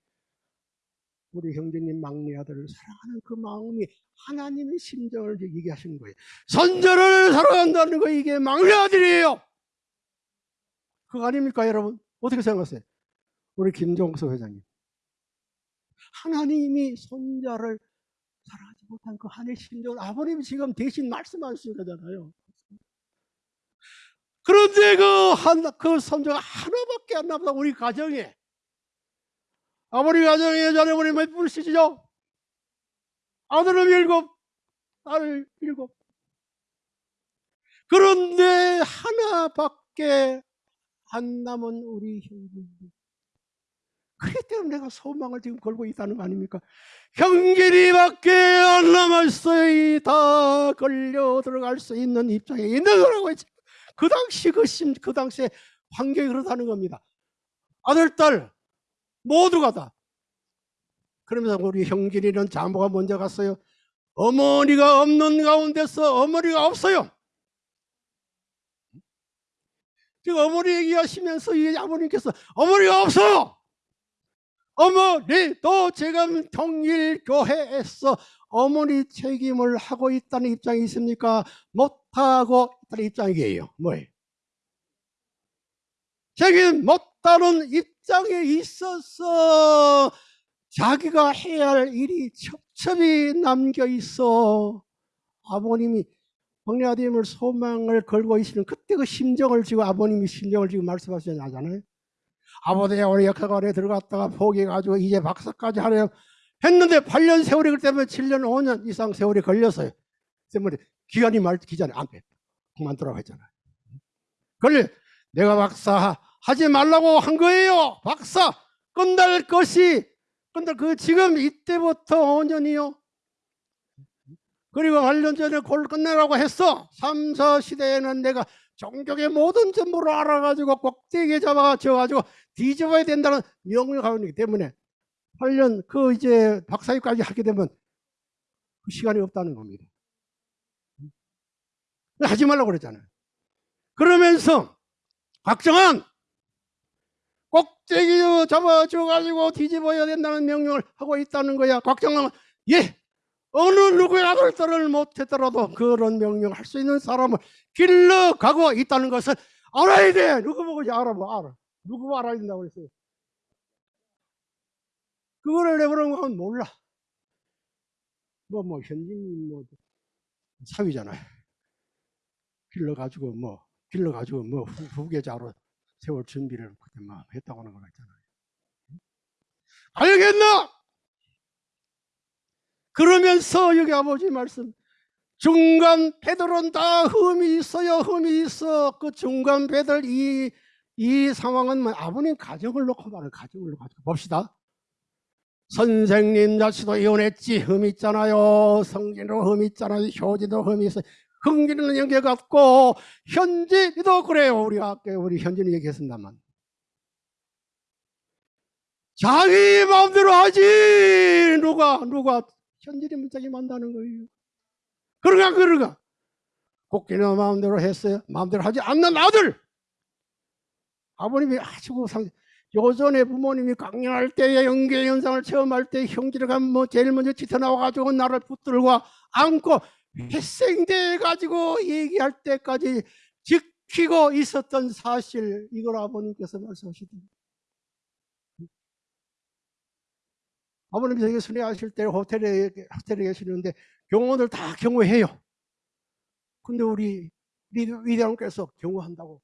우리 형제님 막내 아들을 사랑하는 그 마음이 하나님의 심정을 얘기하시는 거예요. 손자를 사랑한다는 거 이게 막내 아들이에요. 그거 아닙니까 여러분? 어떻게 생각하세요? 우리 김종석 회장님. 하나님이 손자를 사랑하지 못한 그 한의 심정을 아버님이 지금 대신 말씀하시는 거잖아요. 그런데 그 한, 그 손자가 하나밖에 안 남다, 우리 가정에. 아버님 가정에 여자어머니 몇 분이시죠? 아들은 일곱, 딸 일곱. 그런데 하나밖에 안 남은 우리 형제님. 그렇기 때문에 내가 소망을 지금 걸고 있다는 거 아닙니까? 형제리밖에 안 남았어요. 다 걸려 들어갈 수 있는 입장에 있는 거라고 했지. 그 당시 그 심, 그 당시에 환경이 그렇다는 겁니다. 아들, 딸 모두 가 다. 그러면서 우리 형진이는 장모가 먼저 갔어요. 어머니가 없는 가운데서 어머니가 없어요. 지금 어머니 얘기하시면서 이 아버님께서 어머니가 없어. 어머니도 지금 통일교회에서 어머니 책임을 하고 있다는 입장이 있습니까? 못하고 있다는 입장이에요. 뭐예요? 책임 못하는 입 장에 있어서 자기가 해야 할 일이 첩첩이 남겨 있어. 아버님이 박리아님을 소망을 걸고 있는 그때 그 심정을 지금 아버님이 심정을 지금 말씀하시잖아요. 아버지가 우리 역학원에 들어갔다가 포기해가지고 이제 박사까지 하려 했는데 8년 세월이 그렇기 때문에 7년 5년 이상 세월이 걸렸어요. 때문에 기간이 말 기간이 안 돼. 그만두라고 했잖아요. 그래 내가 박사 하지 말라고 한 거예요. 박사 끝날 것이 끝날 그 지금 이때부터 5년이요. 그리고 8년 전에 그걸 끝내라고 했어. 3, 4 시대에는 내가 종교의 모든 전부를 알아가지고 꼭대기에 잡아가지고 뒤집어야 된다는 명령을 있기 때문에 8년 그 이제 박사위까지 하게 되면 그 시간이 없다는 겁니다. 하지 말라고 그랬잖아요. 그러면서 박정환 꼭대기 잡아줘가지고 뒤집어야 된다는 명령을 하고 있다는 거야. 박정환은 예 어느 누구의 아들 딸을 못했더라도 그런 명령을 할 수 있는 사람을 길러가고 있다는 것을 알아야 돼. 누구 보고 알아 뭐 알아. 누구 알아야 된다고 그랬어요. 그거를 건 몰라. 뭐, 뭐, 현진, 뭐, 사위잖아요. 길러가지고, 뭐, 길러가지고, 뭐, 후, 후계자로 세월 준비를 그때 막 했다고 하는 거 있잖아요. 알겠나? 그러면서 여기 아버지 말씀, 중간 배들은 다 흠이 있어요. 흠이 있어. 그 중간 배들 이, 이 상황은 뭐 아버님 가정을 놓고 말을 가정을 놓고 봅시다. 선생님 자체도 이혼했지 흠 있잖아요. 성진도 흠 있잖아요. 효지도 흠이 있어요. 흥기는 연계 같고 현진이도 그래요. 우리 아까 우리 현진이 얘기했습니다만 자기 마음대로 하지 누가 누가 현진이 문짝이 만다는 거예요. 그러가 그러가 곡기는 마음대로 했어요. 마음대로 하지 않는 아들 아버님이 아주 상 요전에 부모님이 강연할 때에 연계 현상을 체험할 때 형제를 가면 뭐 제일 먼저 짙어 나와가지고 나를 붙들고 안고 회생돼 가지고 얘기할 때까지 지키고 있었던 사실 이걸 아버님께서 말씀하시더니 아버님 저기 순회하실 때 호텔에 호텔에 계시는데 경호원들 다 경호해요. 근데 우리 위대왕께서 경호한다고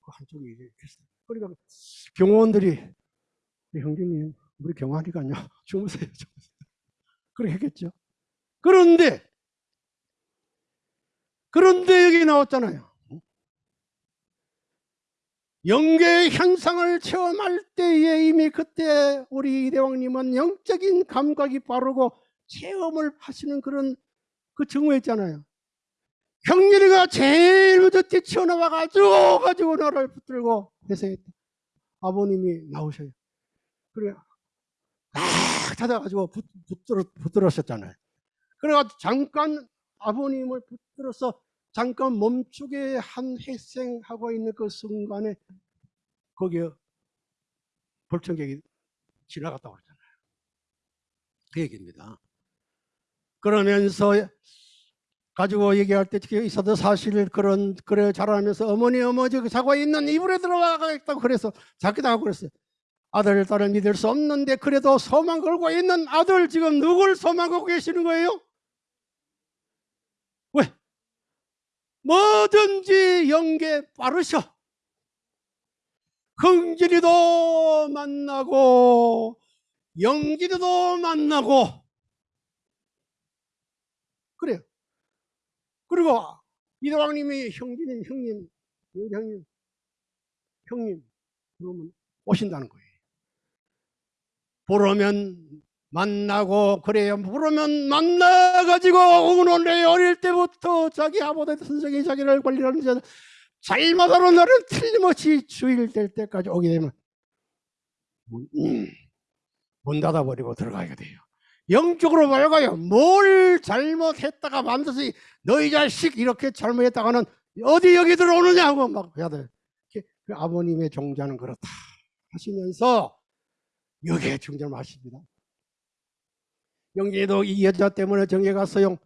그 한쪽이. 그러니까 경호원들이 형제님 우리 경호하니까요 주무세요 주무세요 그렇게 했겠죠. 그런데 그런데 여기 나왔잖아요. 영계 현상을 체험할 때에 이미 그때 우리 이대왕님은 영적인 감각이 빠르고 체험을 하시는 그런 그 증후했잖아요. 형렬이가 제일 먼저 뛰쳐나와 가지고 가지고 나를 붙들고 회생했다. 아버님이 나오셔요. 그래 막 찾아가지고 붙, 붙들어, 붙들었었잖아요. 그래가지고 잠깐 아버님을 붙들어서 잠깐 멈추게 한 회생하고 있는 그 순간에 거기에 벌청객이 지나갔다고 그랬잖아요. 그 얘기입니다. 그러면서 가지고 얘기할 때 있어도 사실 그런 그래 자라면서 어머니 어머니 자고 있는 이불에 들어가겠다고 그래서 자기도 하고 그랬어요. 아들 딸을 믿을 수 없는데 그래도 소망 걸고 있는 아들 지금 누굴 소망 걸고 계시는 거예요? 왜? 뭐든지 연계 빠르셔. 흥진이도 만나고 영진이도 만나고 그래요. 그리고 이도왕님이 형님, 형님, 형님, 형님, 그러면 오신다는 거예요. 부르면 만나고 그래요. 부르면 만나가지고 오늘 어릴 때부터 자기 아버지 선생이 자기를 관리하는 자 잘못하는 날은 틀림없이 주일될 때까지 오게 되면 문, 음, 문 닫아버리고 들어가게 돼요. 영적으로 말가요. 뭘 잘못했다가 반드시 너희 자식 이렇게 잘못했다가는 어디 여기 들어오느냐 하고 막 해야 돼. 그 아버님의 종자는 그렇다 하시면서 여기에 중절하십니다. 영계도 이 여자 때문에 정계 갔어요.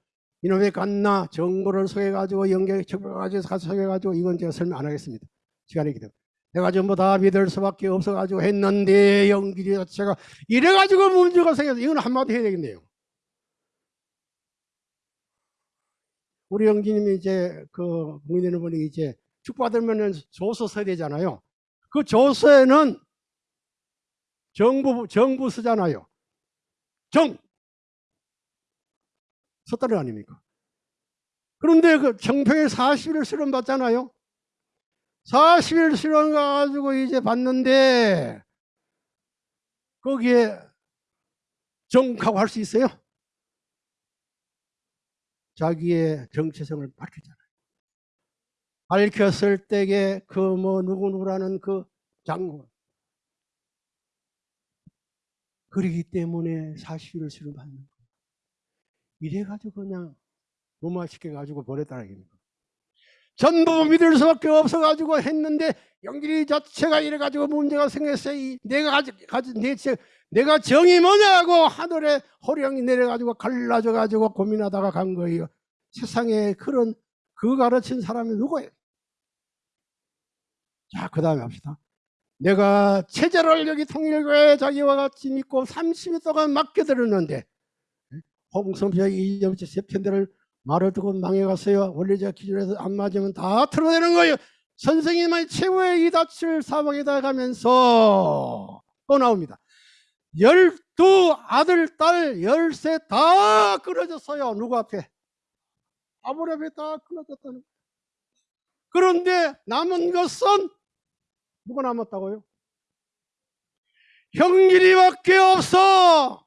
이놈의 갔나 정보를 속여가지고 영계 척박가지고 속여가지고 이건 제가 설명 안 하겠습니다. 시간이기 때문에. 내가 전부 다 믿을 수밖에 없어가지고 했는데 영길이 자체가 이래가지고 문제가 생겨서 이건 한마디 해야 되겠네요. 우리 영기님이 이제 그 국민되는 분이 이제 축받으면 조서 써야 되잖아요. 그 조서에는 정부 정부 쓰잖아요. 정 거 아닙니까? 그런데 그 정평에 40일 수련 받잖아요. 40일 수련 가가지고 이제 받는데 거기에 정하고 할 수 있어요? 자기의 정체성을 밝히잖아요. 밝혔을 때에 그 뭐 누구누구라는 그 장군 그러기 때문에 40일을 수련 받는 거예요. 이래가지고 그냥 무마시켜 가지고 보냈다는 얘기입니다. 전부 믿을 수밖에 없어가지고 했는데 영길이 자체가 이래가지고 문제가 생겼어요. 이 내가 가지, 내, 제- 내가 정이 뭐냐고 하늘에 호령이 내려가지고 갈라져가지고 고민하다가 간 거예요. 세상에 그런 그 가르친 사람이 누구예요? 자, 그 다음에 합시다. 내가 체제를 여기 통일교회 자기와 같이 믿고 30일 동안 맡겨드렸는데 홍성표 이정치 세 편대를 말을 듣고 망해갔어요. 원리적 기준에서 안 맞으면 다 틀어내는 거예요. 선생님의 최후의 이다칠 사방에다 가면서 또 나옵니다. 열두 아들, 딸, 열세 다 끊어졌어요. 누구 앞에? 앞에 다 끊어졌다는 거예요. 그런데 남은 것은 누가 남았다고요? 형길이밖에 없어.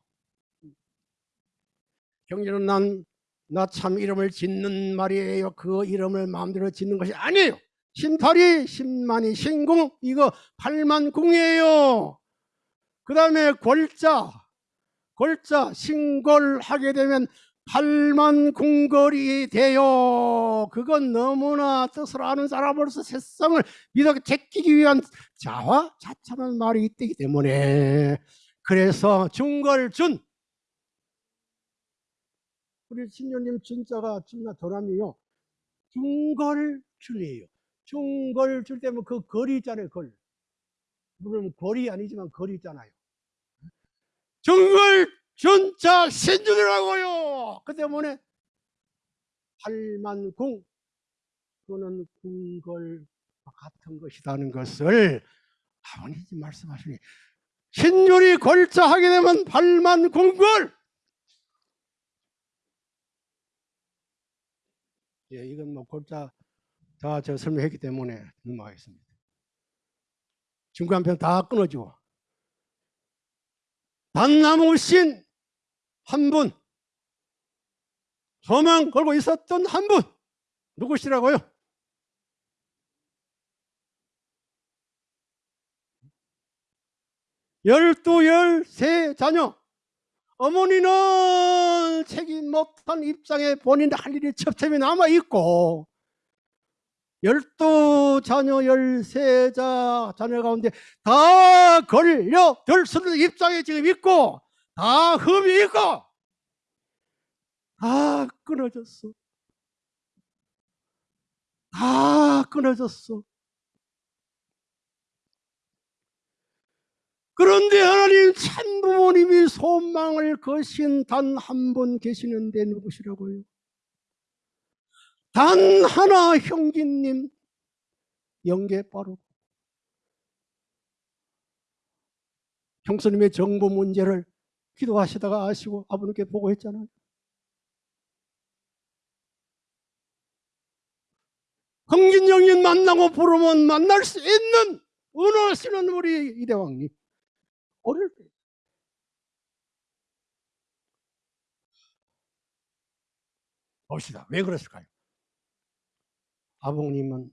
형길은 난나 참 이름을 짓는 말이에요. 그 이름을 마음대로 짓는 것이 아니에요. 신팔이, 신만이, 신궁 이거 팔만 궁이에요. 그 다음에 골자, 골자, 신골 하게 되면 팔만궁걸이 돼요. 그건 너무나 뜻을 아는 사람으로서 세상을 믿어 제끼기 위한 자화, 자찬한 말이 있기 때문에 그래서 중걸준 우리 신녀님 진짜가 진짜 도람이요. 중걸준이에요. 중걸줄 때면 그 걸이 있잖아요. 걸. 물론 걸이 아니지만 걸이 있잖아요. 중걸준자 신준이라고요. 그 때문에 팔만궁 또는 궁걸 같은 것이라는 것을 아버님이 말씀하시니 신율이 걸자하게 되면 팔만궁걸 예, 이건 뭐 골자 다저 설명했기 때문에 넘어가겠습니다. 중간편 다 끊어지고 단나무신 한 분, 소망 걸고 있었던 한 분, 누구시라고요? 열두, 열세 자녀. 어머니는 책임 못한 입장에 본인 할 일이 첩첩이 남아 있고 열두 자녀 열세 자 자녀 가운데 다 걸려 들 수는 입장에 지금 있고 다 흠이 있고 다 끊어졌어. 다 끊어졌어 그런데 하나님 참 부모님이 소망을 거신 단 한 분 계시는데 누구시라고요? 단 하나 형제님 영계 빠르고 형수님의 정보 문제를 기도하시다가 아시고 아버님께 보고했잖아요. 흥진영인 만나고 부르면 만날 수 있는 은하시는 우리 이대왕님 어릴 때 봅시다. 왜 그랬을까요? 아버님은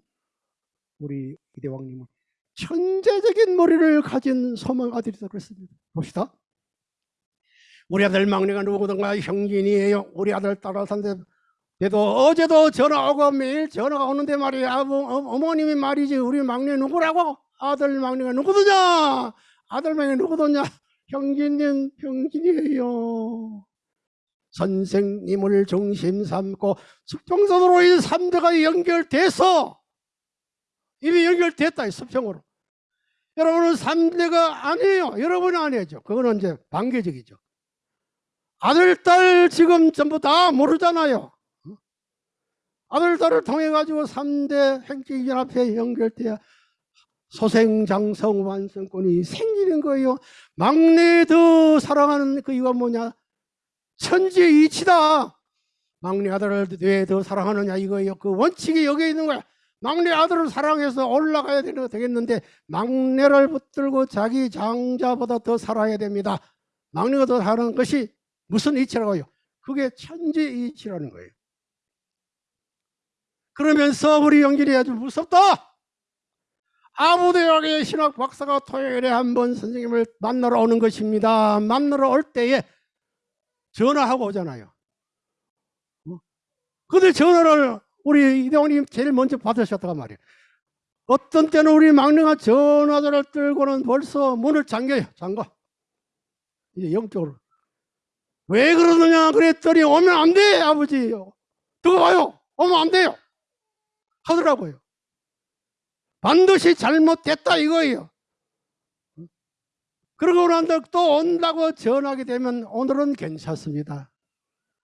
우리 이대왕님은 천재적인 머리를 가진 소망 아들이다 그랬습니다. 봅시다. 우리 아들 막내가 누구든가 형진이에요. 우리 아들 따라산데 그래도 어제도 전화 오고 매일 전화가 오는데 말이야. 아버, 어, 어머님이 말이지 우리 막내 누구라고? 아들 막내가 누구더냐? 아들 막내 누구더냐? 형진님 형진이에요. 선생님을 중심 삼고 수평선으로 이 3대가 연결돼서 이미 연결됐다 이 수평으로. 여러분은 3대가 아니에요. 여러분은 아니죠. 그거는 이제 반개적이죠. 아들 딸 지금 전부 다 모르잖아요. 아들 딸을 통해 가지고 3대 행정연합회 연결돼야 소생장성 완성권이 생기는 거예요 막내 더 사랑하는 그 이유가 뭐냐 천지의 이치다. 막내 아들을 왜 더 사랑하느냐 이거예요. 그 원칙이 여기 있는 거야. 막내 아들을 사랑해서 올라가야 되겠는데 막내를 붙들고 자기 장자보다 더 살아야 됩니다. 막내가 더 사랑하는 것이 무슨 이치라고요? 그게 천지의 이치라는 거예요. 그러면서 우리 영길이 아주 무섭다. 아무 대학의 신학 박사가 토요일에 한 번 선생님을 만나러 오는 것입니다. 만나러 올 때에 전화하고 오잖아요. 어? 근데 전화를 우리 이대원님 제일 먼저 받으셨다가 말이에요. 어떤 때는 우리 막내가 전화를 들고는 벌써 문을 잠겨요. 잠가. 이제 영적으로. 왜 그러느냐 그랬더니 오면 안 돼, 아버지. 두고 봐요. 오면 안 돼요. 하더라고요. 반드시 잘못됐다 이거예요. 그러고 난 다음에 또 온다고 전화하게 되면 오늘은 괜찮습니다.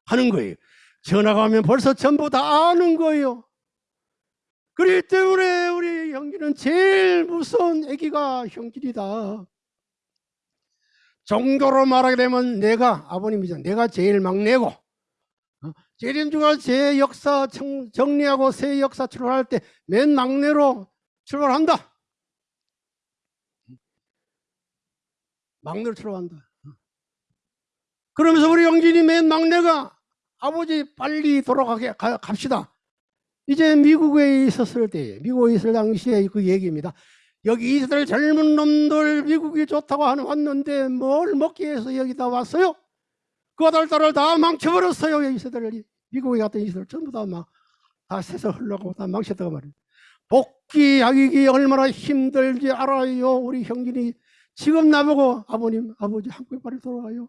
하는 거예요. 전화가 오면 벌써 전부 다 아는 거예요. 그렇기 때문에 우리 형기는 제일 무서운 애기가 형길이다. 정도로 말하게 되면 내가 아버님이죠. 내가 제일 막내고 어? 제림주가 제 역사 정- 정리하고 새 역사 출발할 때 맨 막내로 출발한다. 막내로 출발한다. 그러면서 우리 영진이 맨 막내가 아버지 빨리 돌아가게 가- 갑시다. 이제 미국에 있었을 때, 미국에 있을 당시에 그 얘기입니다. 여기 이스라엘 젊은 놈들 미국이 좋다고 하는 왔는데 뭘 먹기 위해서 여기다 왔어요? 그 아들 딸을 다 망쳐버렸어요. 이스라엘이 미국에 갔던 이스라엘 전부 다막다 새서 흘러가고 다 망쳤다고 말이에요. 복 귀하기 얼마나 힘들지 알아요. 우리 형진이 지금 나보고 아버님, 아버지 한국에 빨리 돌아가요.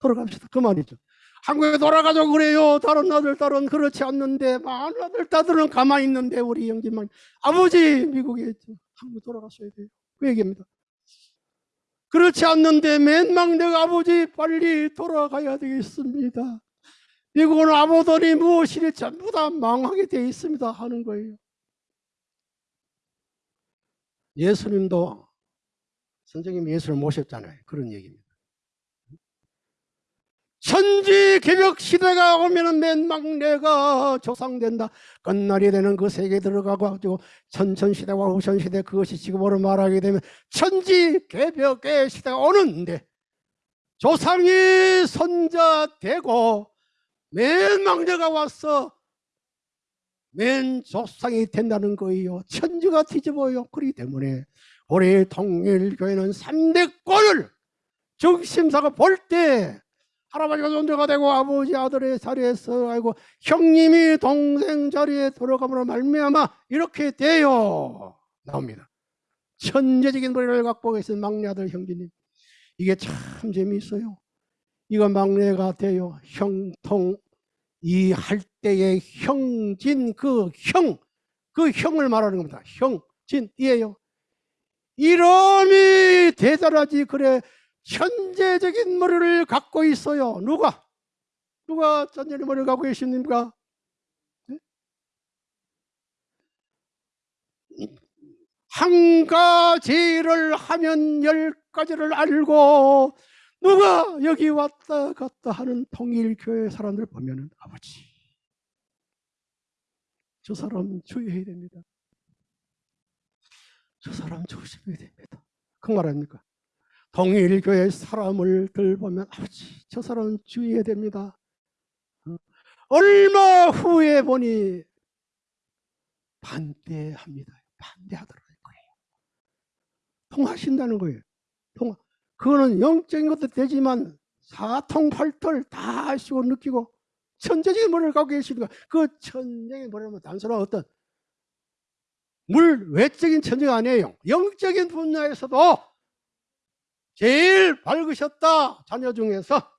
돌아갑시다. 그 말이죠. 한국에 돌아가자고 그래요. 다른 아들, 딸은 그렇지 않는데, 많은 아들, 딸들은 가만히 있는데, 우리 영진만. 아버지, 미국에 있죠. 한국에 돌아갔어야 돼요. 그 얘기입니다. 그렇지 않는데, 맨 막내가 아버지, 빨리 돌아가야 되겠습니다. 미국은 아무더니 무엇이니 전부 다 망하게 돼 있습니다. 하는 거예요. 예수님도 선생님 예수를 모셨잖아요. 그런 얘기입니다. 천지 개벽 시대가 오면은 맨 막내가 조상된다. 끝날이 되는 그 세계에 들어가고 가지고 천천 시대와 후천 시대 그것이 지금으로 말하게 되면 천지 개벽의 시대가 오는데 조상이 선자 되고 맨 막내가 와서 맨 조상이 된다는 거예요. 천지가 뒤집어요. 그렇기 때문에 우리 통일교회는 3대권을 정심사가 볼 때 할아버지가 존재가 되고 아버지 아들의 자리에서 아이고 형님이 동생 자리에 들어감으로 말미암아 이렇게 돼요. 나옵니다. 천재적인 머리를 갖고 계신 막내 아들 형제님. 이게 참 재미있어요. 이거 막내가 돼요. 형통 이 할 때의 형진 그 형 그 형을 말하는 겁니다 형진이에요 이름이 대단하지 그래 천재적인 머리를 갖고 있어요. 누가? 누가 천재적인 머리를 갖고 계십니까? 네? 한 가지를 하면 열 가지를 알고 누가 여기 왔다 갔다 하는 통일교회 사람들 보면 은 아버지 저 사람 주의해야 됩니다. 저 사람 조심해야 됩니다. 그 말 아닙니까? 통일교회 사람을 들 보면 아버지 저 사람은 주의해야 됩니다. 어? 얼마 후에 보니 반대합니다. 반대하더라는 거예요. 통하신다는 거예요. 통화. 그거는 영적인 것도 되지만 사통팔털 다 아시고 느끼고 천재적인 머리를 갖고 계시니까 그 천재적인 머리는 단순한 어떤 물 외적인 천재가 아니에요. 영적인 분야에서도 제일 밝으셨다 자녀 중에서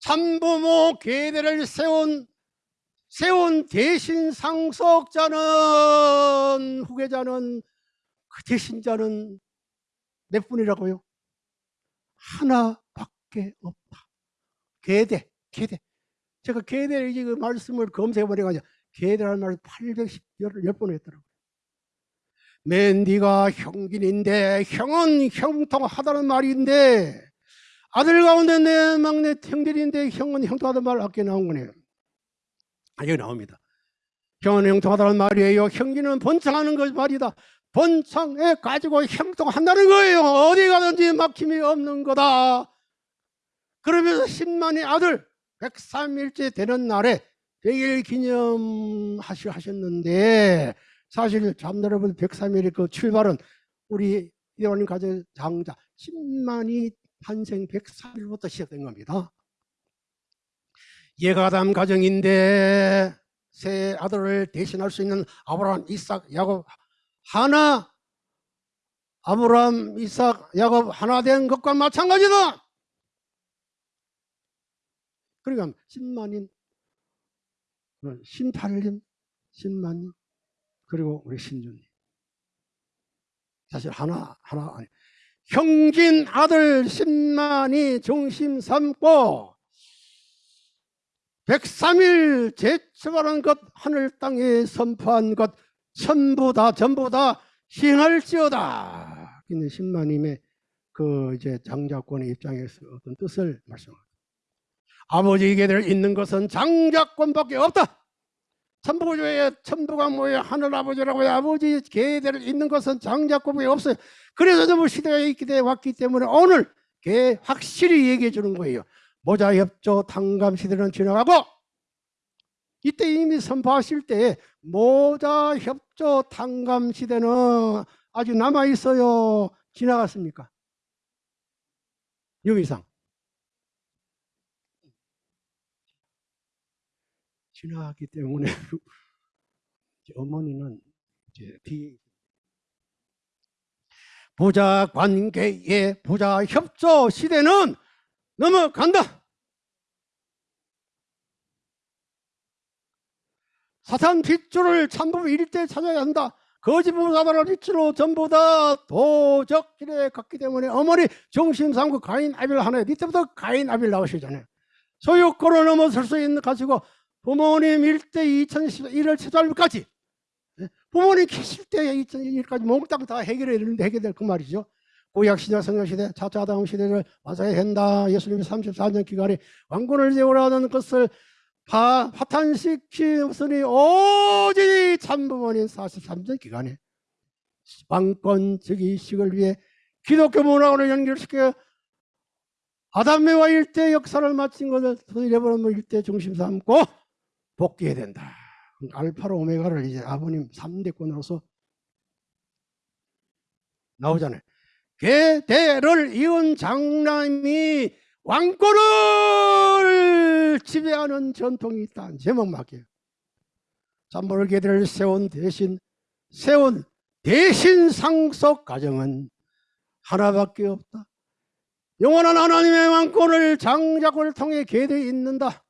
참부모 계대를 세운 세운 대신 상속자는 후계자는 그 대신자는 몇 분이라고요? 하나밖에 없다. 계대, 계대. 제가 계대 이제 그 말씀을 검색해 보니까 계대라는 말을 810번 했더라고요. 맨 네가 형긴인데 형은 형통하다는 말인데 아들 가운데 내 막내 형들인데 형은 형통하다는 말 아껴 나온 거네요. 아, 여기 나옵니다. 형은 형통하다는 말이에요. 형기는 번창하는 것 말이다. 번창해 가지고 형통한다는 거예요. 어디 가든지 막힘이 없는 거다. 그러면서 10만의 아들 103일째 되는 날에 100일 기념하셨는데 사실 잠들어본 103일의 그 출발은 우리 이대원님 가정 장자 10만이 탄생 103일부터 시작된 겁니다. 예가담 가정인데 새 아들을 대신할 수 있는 아브라함, 이삭, 야곱 하나 아브라함, 이삭, 야곱 하나 된 것과 마찬가지다. 그러니까 10만인 신팔님, 신만님 그리고 우리 신주님 사실 하나 하나 아니 형진 아들 10만이 중심 삼고 103일 제출하는 것 하늘 땅에 선포한 것 전부 다 전부 다 시행할지어다. 근데 신마님의 그 이제 장자권의 입장에서 어떤 뜻을 말씀합니다. 아버지에게 있는 것은 장자권밖에 없다. 천부조의 천부가 뭐예요? 하늘 아버지라고 해요. 아버지 계대를 있는 것은 장자권밖에 없어요. 그래서 전부 시대가 있기 때문에 왔기 때문에 오늘 개 확실히 얘기해 주는 거예요. 모자 협조 탕감 시대는 지나가고 이때 이미 선포하실 때 모자 협조 탕감 시대는 아직 남아 있어요. 지나갔습니까? 유미상 지나갔기 때문에 어머니는 이제 뒤 부자 관계의 부자 협조 시대는 넘어간다. 사탄 핏줄을 참부 일대 찾아야 한다. 거짓부 사단을 핏줄로 전부 다 도적질에 갔기 때문에 어머니 중심 삼고 가인 아빌 하나에 이때부터 가인 아빌 나오시잖아요. 소유권을 넘어설 수 있는 가지고 부모님 일대 2011월 7월까지 부모님 계실 때 2001까지 몽땅 다 해결해 해결될 그 말이죠. 구약 신약 성경 시대 차차 다음 시대를 완성해야 한다. 예수님이 34년 기간에 왕권을 세우라는 것을 파, 파탄시키으니 오직 참부모님 43년 기간에 왕권 즉위식을 위해 기독교 문화를 연결시켜 아담매와 일대 역사를 마친 것을 잃어버리면 일대 중심 삼고 복귀해야 된다. 알파로 오메가를 이제 아버님 3대권으로서 나오잖아요. 계대를 이은 장남이 왕권을 지배하는 전통이 있다는 제목 맞게요. 잠벌 계대를 세운 대신 세운 대신 상속 가정은 하나밖에 없다. 영원한 하나님의 왕권을 장작을 통해 계대에 있는다.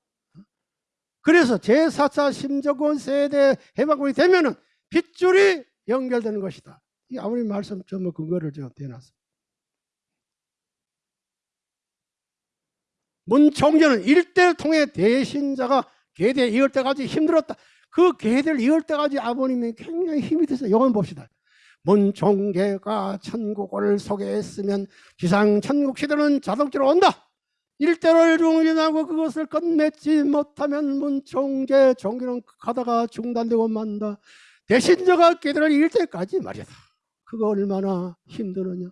그래서 제4차 심정권 세대 해방군이 되면은 빗줄이 연결되는 것이다. 이 아버님 말씀 전부 근거를 제가 대놨습니다. 문총재는 일대를 통해 대신자가 계대 이을 때까지 힘들었다. 그 계대를 이을 때까지 아버님이 굉장히 힘이 됐어요. 요건 봅시다. 문총계가 천국을 소개했으면 지상 천국 시대는 자동차로 온다. 일대를 중진하고 그것을 끝맺지 못하면 문총계 종교는 가다가 중단되고 만다. 대신자가 계대를 이을 때까지 말이다. 그거 얼마나 힘드느냐.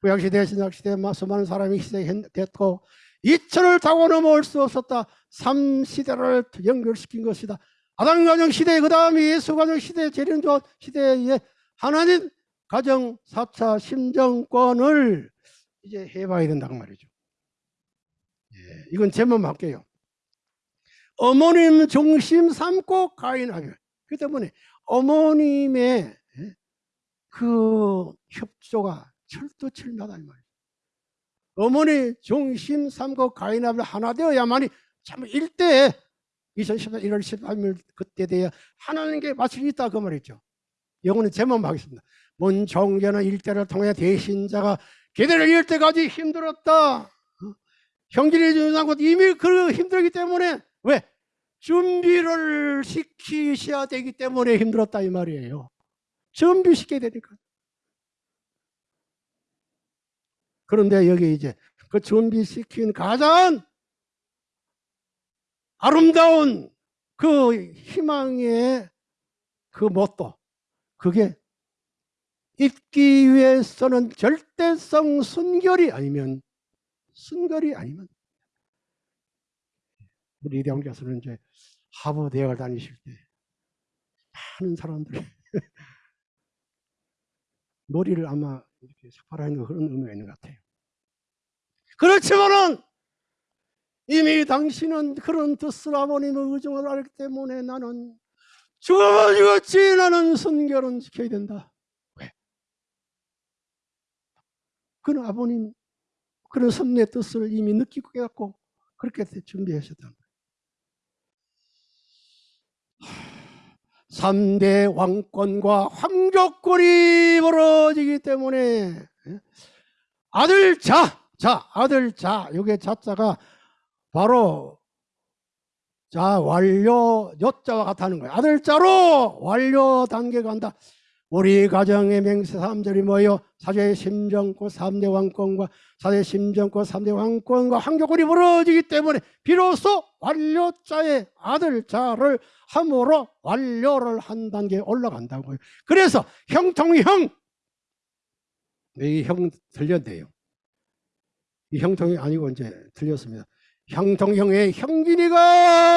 구약시 대, 신약시대 수많은 사람이 희생됐고 이천을 타고 넘어올 수 없었다. 삼 시대를 연결시킨 것이다. 아담 가정 시대 그 다음에 예수 가정 시대 재림조 시대에 하나님 가정 4차 심정권을 이제 해봐야 된다고 말이죠. 예, 이건 제만 할게요. 어머님 중심 삼고 가인하게. 그 때문에 어머님의 예, 그 협조가 철두철미하다 이 말이에요. 어머니 중심 삼고 가인하게 하나 되어야만이 참 일대 2014년 1월 13일 그때 돼야 하나님께 수 있다 그 말이죠. 영어는 제만 하겠습니다. 문 종교는 일대를 통해 대신자가 이을 때까지 힘들었다. 어? 형제를 주는 것 이미 그 힘들기 때문에 왜 준비를 시키셔야 되기 때문에 힘들었다 이 말이에요. 준비시켜야 되니까. 그런데 여기 이제 그 준비시킨 가장 아름다운 그 희망의 그 뭣도 그게 입기 위해서는 절대성 순결이 아니면 순결이 아니면 우리 이대원 교수는 이제 하버 대학을 다니실 때 많은 사람들이 머리를 아마 이렇게 삭발하는 그런 의미가 있는 것 같아요. 그렇지만은 이미 당신은 그런 뜻을 아버님의 의중을 알기 때문에 나는 죽어도 죽었지 나는 순결은 지켜야 된다. 왜? 그는 아버님 그런 섭리의 뜻을 이미 느끼고 깨닫고 그렇게 준비하셨다. 3대 왕권과 황족권이 벌어지기 때문에 예? 아들 자, 자, 아들 자, 요게 자자가 바로 자 완료 여자와 같다는 거예요. 아들 자로 완료 단계가 간다. 우리 가정의 맹세 3절이 뭐예요? 사제 심정권 3대 왕권과 사제 심정권 3대 왕권과 황교권이 벌어지기 때문에 비로소 완료자의 아들 자를 함으로 완료를 한 단계 올라간다고요. 그래서 형통형 이 형 들렸네요. 이 형통이 아니고 이제 들렸습니다. 형통형의 형진이가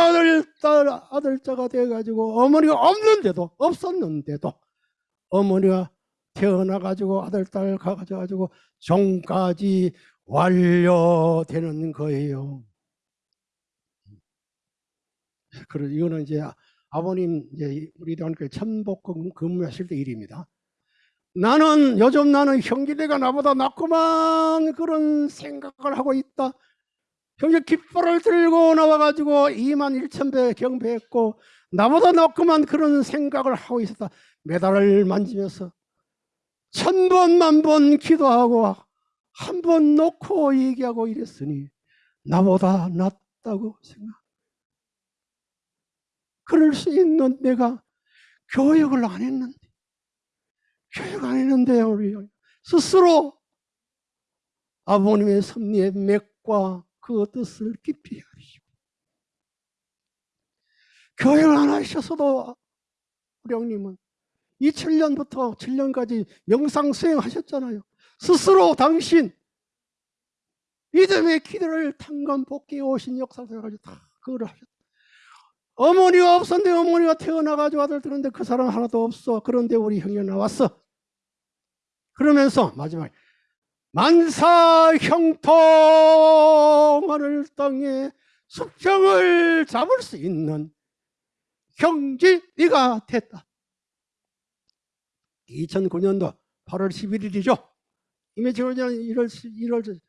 아들 딸 아들자가 돼가지고 어머니가 없는데도 없었는데도 어머니가 태어나 가지고 아들 딸 가가지고 가지고 종까지 완료되는 거예요. 그래 이거는 이제 아버님 이제 우리 대학교 천복 근무하실 때 일입니다. 나는 요즘 나는 형제가 나보다 낫구만 그런 생각을 하고 있다. 형제 깃발을 들고 나와가지고 2만 1천 배 경배했고 나보다 낫구만 그런 생각을 하고 있었다. 메달을 만지면서 천 번, 만 번 기도하고 한 번 놓고 얘기하고 이랬으니 나보다 낫다고 생각. 그럴 수 있는 내가 교육을 안 했는데, 교육 안 했는데, 우리 스스로 아버님의 섭리의 맥과 그 뜻을 깊이 하시고, 교육을 안 하셔서도 우리 형님은 2007년부터 7년까지 영상 수행하셨잖아요. 스스로 당신 믿음의 기도를 tan감 복귀 오신 역사를 가지고 다 그거를 하셨다. 어머니가 없었는데 어머니가 태어나가지고 아들 들었는데 그 사람 하나도 없어. 그런데 우리 형이 나왔어. 그러면서 마지막에 만사 형통 하늘 땅에 수평을 잡을 수 있는 형제가 됐다. 2009년도 8월 11일이죠. 이미 지난 1월 1월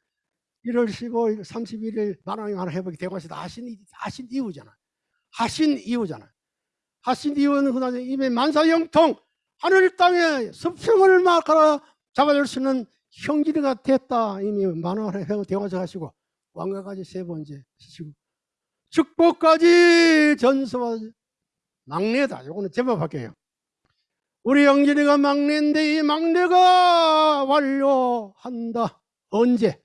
1월 15일 31일 만왕의 하나 회복이 되고 있다 하신 하신 이유잖아. 하신 이유잖아. 하신 이유는 그다음에 이미 만사형통 하늘 땅에 수평을 막 갈아 잡아줄 수 있는 형제가 됐다. 이미 만왕의 회복 되고 하시고 왕가까지 세 번째 시고 축복까지 전수와 막내다. 요거는 제법 할게요. 우리 영진이가 막내인데 이 막내가 완료한다. 언제?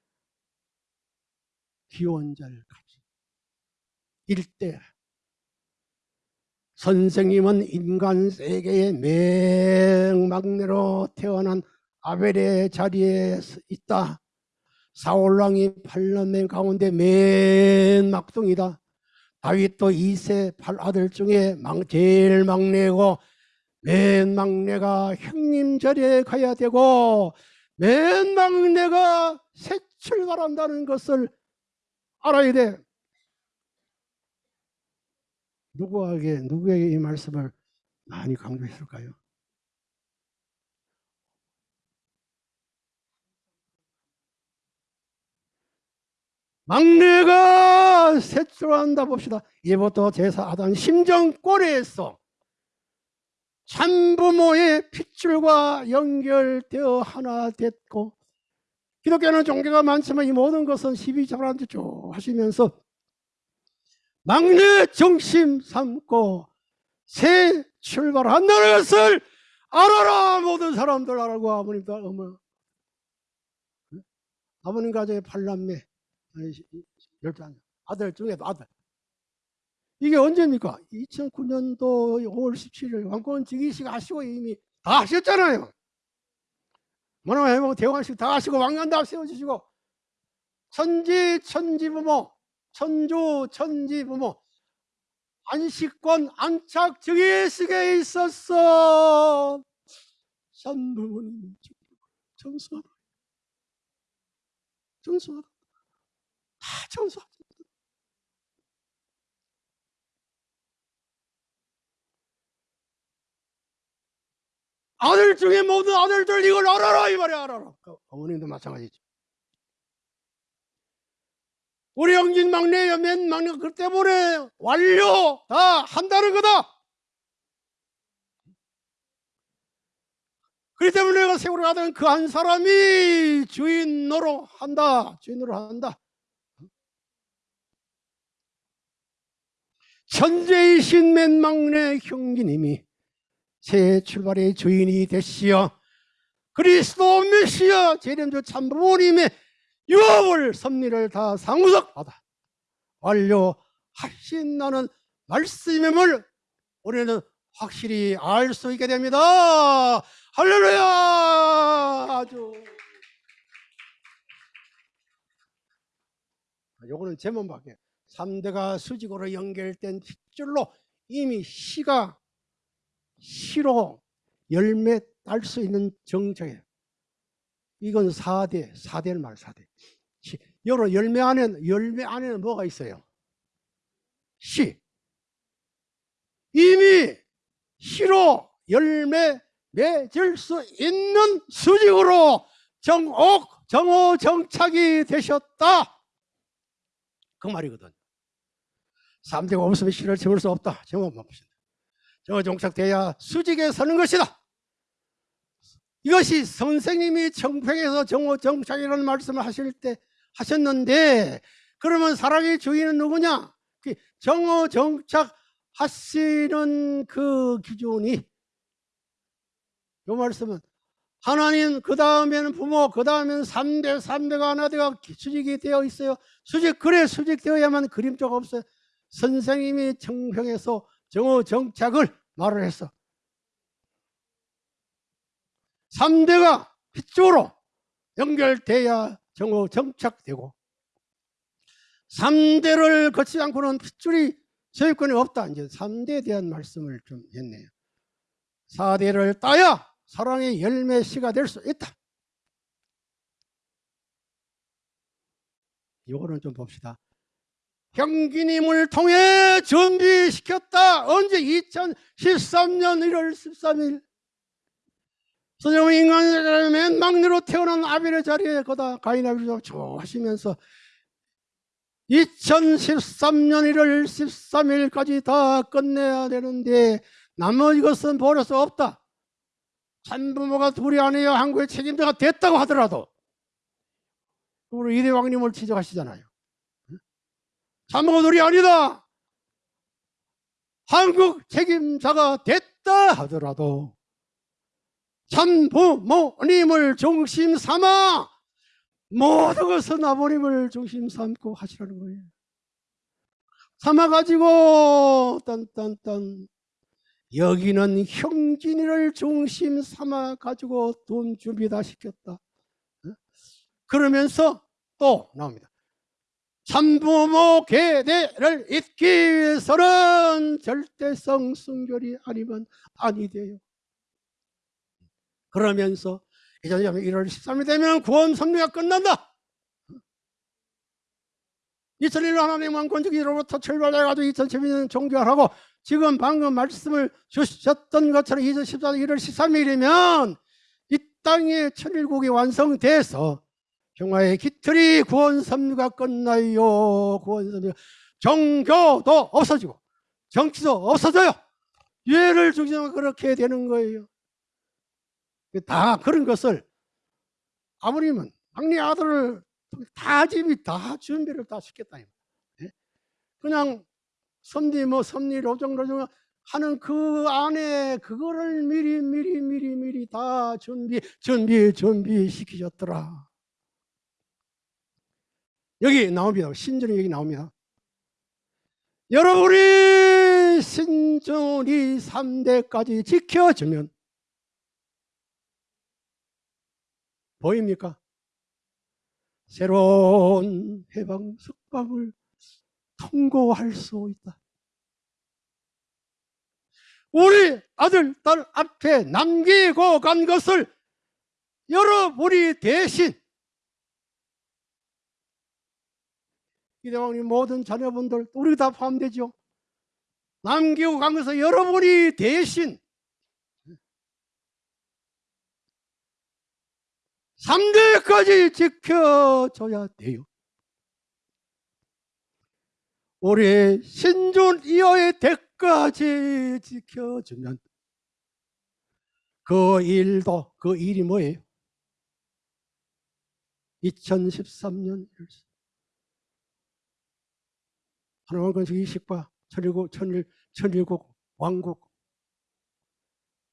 기원절 가지. 일대. 선생님은 인간 세계의 맹막내로 태어난 아벨의 자리에 있다. 사울왕이 팔남매 가운데 맨 막둥이다. 다윗도 이세 팔 아들 중에 막, 제일 막내고 맨 막내가 형님 자리에 가야 되고 맨 막내가 새 출발한다는 것을 알아야 돼. 누구에게 누구에게 이 말씀을 많이 강조했을까요? 막내가 셋출한다 봅시다. 이부터 제사 하던 심정꼬리에서 참부모의 핏줄과 연결되어 하나 됐고 기독교는 종교가 많지만 이 모든 것은 12장한테 쭉 하시면서 막내 중심 삼고 새 출발한다는 것을 알아라 모든 사람들 알고 아버님도 어머. 아버님 가정에 팔남매 열두 아들 중에도 아들 이게 언제입니까? 2009년도 5월 17일 왕권 즉위식 하시고 이미 다 하셨잖아요. 뭐나 해보고 대왕식 다 하시고 왕관 다 세워주시고. 천지 천지부모 천주 천지부모. 안식권 안착 즉위식에 있었어. 산부모님 전수하다 전수하다 다 전수하다 아들 중에 모든 아들들 이걸 알아라 이 말이야 알아라. 그 어머님도 마찬가지죠 우리 형진 막내야 맨 막내가 그 때문에 완료! 다 한다는 거다! 그렇기 때문에 내가 세월을 가던 그 한 사람이 주인 노로 한다. 주인으로 한다. 천재이신 맨 막내 형제님이 새 출발의 주인이 되시어 그리스도 메시아 재림주 참부모님의 유업을 섭리를 다 상우석하다 완료하신다는 말씀임을 우리는 확실히 알 수 있게 됩니다. 할렐루야! 아주. 요거는 제목밖에 3대가 수직으로 연결된 핏줄로 이미 시가 시로 열매 딸 수 있는 정적이에요. 이건 4대, 4대를 말 4대. 시. 여러 열매 안에는, 열매 안에는 뭐가 있어요? 시. 이미 시로 열매 맺을 수 있는 수직으로 정옥, 정오, 정착이 되셨다. 그 말이거든. 3대가 없으면 시를 채울 수 없다. 정오만 보신다. 저 종착돼야 수직에 서는 것이다. 이것이 선생님이 정평에서 정오 정착이라는 말씀을 하실 때 하셨는데 그러면 사랑의 주인은 누구냐? 그 정오 정착 하시는 그 기준이 이 말씀은 하나님 그 다음에는 부모 그 다음에는 3대 3대가 하나대가 수직이 되어 있어요 수직 그래 수직되어야만 그림자가 없어요 선생님이 정평에서 정오 정착을 말을 했어 3대가 핏줄로 연결돼야 정오 정착되고 3대를 거치지 않고는 핏줄이 소유권이 없다. 이제 3대에 대한 말씀을 좀 했네요. 4대를 따야 사랑의 열매 시가 될 수 있다. 이거는 좀 봅시다. 형기님을 통해 준비시켰다. 언제 2013년 1월 13일 선생님 인간의 맨 막내로 태어난 아벨의 자리에 거다 가인 아벨을 좋아하시면서 2013년 1월 13일까지 다 끝내야 되는데 나머지 것은 버릴 수 없다. 참부모가 둘이 아니여 한국의 책임자가 됐다고 하더라도 우리 이대왕님을 지적하시잖아요. 둘이 아니다. 한국 책임자가 됐다 하더라도 참부모님을 중심 삼아 모든 것은 아버님을 중심 삼고 하시라는 거예요. 삼아가지고 딴딴딴 여기는 형진이를 중심 삼아 가지고 돈 준비 다 시켰다. 어? 그러면서 또 나옵니다. 참부모 계대를 잇기 위해서는 절대성 순결이 아니면 아니 돼요. 그러면서 이제 1월 13일 되면 구원 섭리가 끝난다. 2001년 하나님 왕권주기로부터 출발해가지고 2012년 종교하고 지금 방금 말씀을 주셨던 것처럼 2014년 1월 13일이면 이 땅의 천일국이 완성돼서 평화의 깃털이 구원 섭리가 끝나요. 구원 섭리 종교도 없어지고 정치도 없어져요. 예를 중심으로 그렇게 되는 거예요. 다 그런 것을 아버님은 막내 아들을 다 집이 다 준비를 다 시켰다. 예? 그냥 섭리 뭐 섭리 로정 로정 하는 그 안에 그거를 미리 미리 미리 미리 다 준비 준비 준비 시키셨더라. 여기 나옵니다. 신전이 여기 나옵니다. 여러분이 신전이 3대까지 지켜주면 보입니까? 새로운 해방 석방을 통고할 수 있다. 우리 아들, 딸 앞에 남기고 간 것을 여러분이 대신 이대왕님 모든 자녀분들 우리 다 포함되죠. 남기고 간 것을 여러분이 대신 3대까지 지켜줘야 돼요. 우리 신존 이하의 대까지 지켜주면 그 일도 그 일이 뭐예요? 2013년 하나만 건축 이식과 천일국 천일 천일국 왕국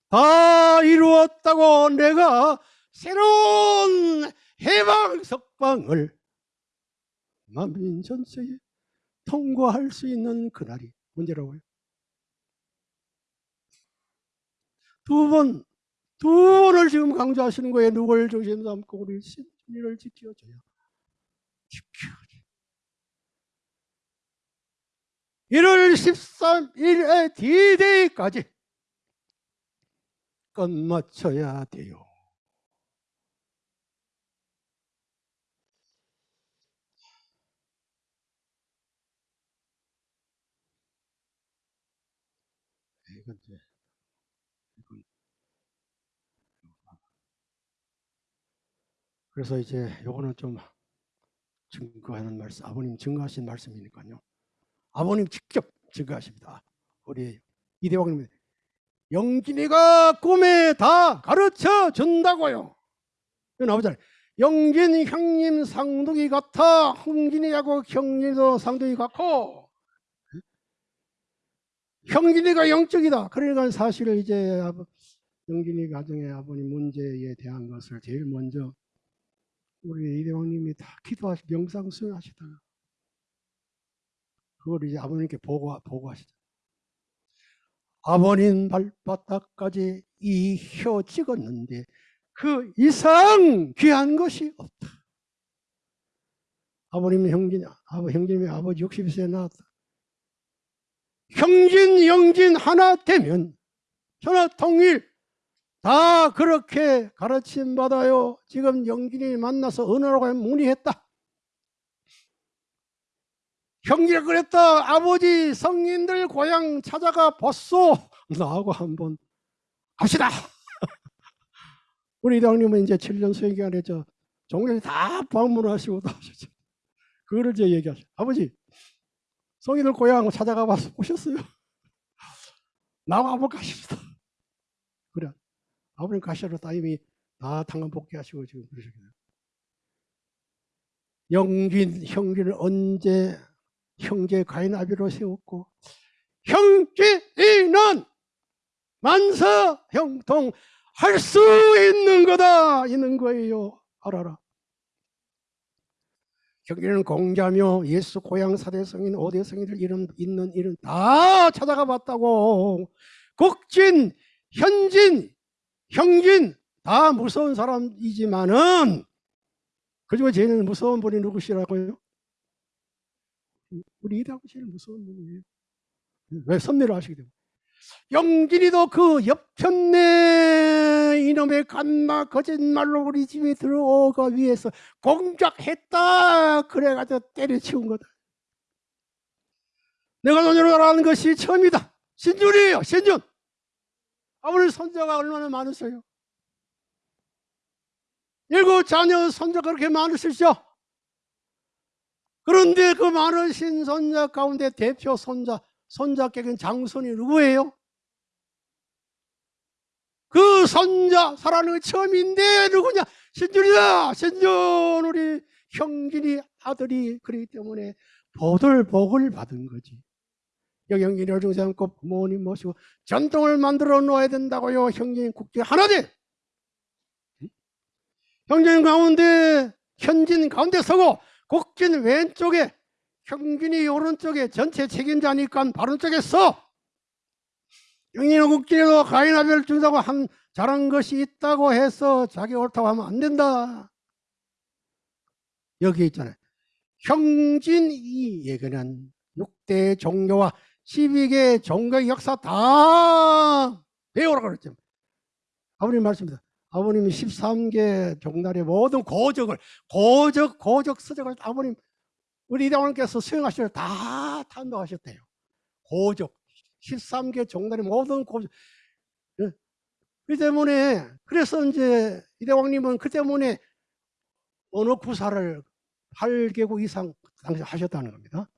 다 이루었다고 내가 새로운 해방 석방을 만민 전세에 통과할 수 있는 그날이 언제라고요? 두 번, 두 번을 지금 강조하시는 거예요. 누굴 중심 삼고 우리 신리를 지켜줘야. 지켜줘. 1월 13일에 D-Day까지 끝마쳐야 돼요. 이건 이제 그래서 이제 요거는 좀 증거하는 말씀, 아버님 증거하신 말씀이니까요. 아버님 직접 증거하십니다. 우리 이대왕님 영진이가 꿈에 다 가르쳐 준다고요. 아버지 영진 형님 상둥이 같아 흥진이하고 형님도 상둥이 같고 형진이가 영적이다. 그러니까 사실은 이제 영진이 가정의 아버님 문제에 대한 것을 제일 먼저 우리 이대왕님이 다 기도하시 명상 수행하시다가 그걸 이제 아버님께 보고 보고하시죠. 아버님 발바닥까지 이 혀 찍었는데 그 이상 귀한 것이 없다. 아버님 형진 아버 형님이 아버지 60세에 나왔다. 형진 영진 하나 되면 전화 통일 다 그렇게 가르침 받아요. 지금 영진이 만나서 은하라고 문의했다. 형제가 그랬다. 아버지 성인들 고향 찾아가 보소. 나하고 한번 합시다. 우리 이장님은 이제 7년 수행 기간에 저 종교에 다 방문하시고 다 하셨죠. 그거를 이제 얘기하죠. 아버지 성인들 고향 찾아가 봐서 오셨어요. 나하고 한번 가십시다. 그래. 아버님 가시러 따님이 다 당근 복귀하시고 지금 그러셨거든요. 영진 형기를 언제 형제 가인아비로 세웠고 형제는 만사 형통 할 수 있는 거다 있는 거예요. 알아라. 형제는 공자며 예수 고향 사대성인 오대성인들 이름 있는 이름 다 찾아가 봤다고. 국진 현진 형진 다 무서운 사람이지만은 그중에 제일 무서운 분이 누구시라고요? 우리 이다고 제일 무서운 분이에요. 왜 선멸을 하시게 되고 영진이도 그 옆편네 이놈의 간마 거짓말로 우리 집에 들어오가 위해서 공작했다 그래가지고 때려치운 거다. 내가 너희를 알아는 것이 처음이다. 신준이에요, 신준. 아버지 손자가 얼마나 많으세요? 일곱 자녀 손자 그렇게 많으시죠? 그런데 그 많으신 손자 가운데 대표 손자, 손자격인 장손이 누구예요? 그 손자 살아는 게 처음인데 누구냐? 신준이다! 신준 우리 형진이 아들이 그렇기 때문에 보들 복을 받은 거지. 여기 형진이 어중지 않고 부모님 모시고 전통을 만들어 놓아야 된다고요. 형진 국제 하나돼. 형진 가운데 현진 가운데 서고 국진 왼쪽에 형진이 오른쪽에 전체 책임자니까 바른 쪽에 서. 영인은 국진에도 가인아벨 준다고 한 잘한 것이 있다고 해서 자기 옳다고 하면 안 된다. 여기 있잖아요. 형진 이 얘기는 6대 종교와 12개 종교의 역사 다 배우라고 그랬죠. 아버님 말씀입니다. 아버님이 13개 종달의 모든 고적을 고적 고적 서적을 아버님 우리 이대왕께서 수행하실 때다 탄도하셨대요. 고적 13개 종달의 모든 고적 예. 그 때문에 그래서 이제 이대왕님은 그 때문에 어느 구사를 8개국 이상 당시 하셨다는 겁니다.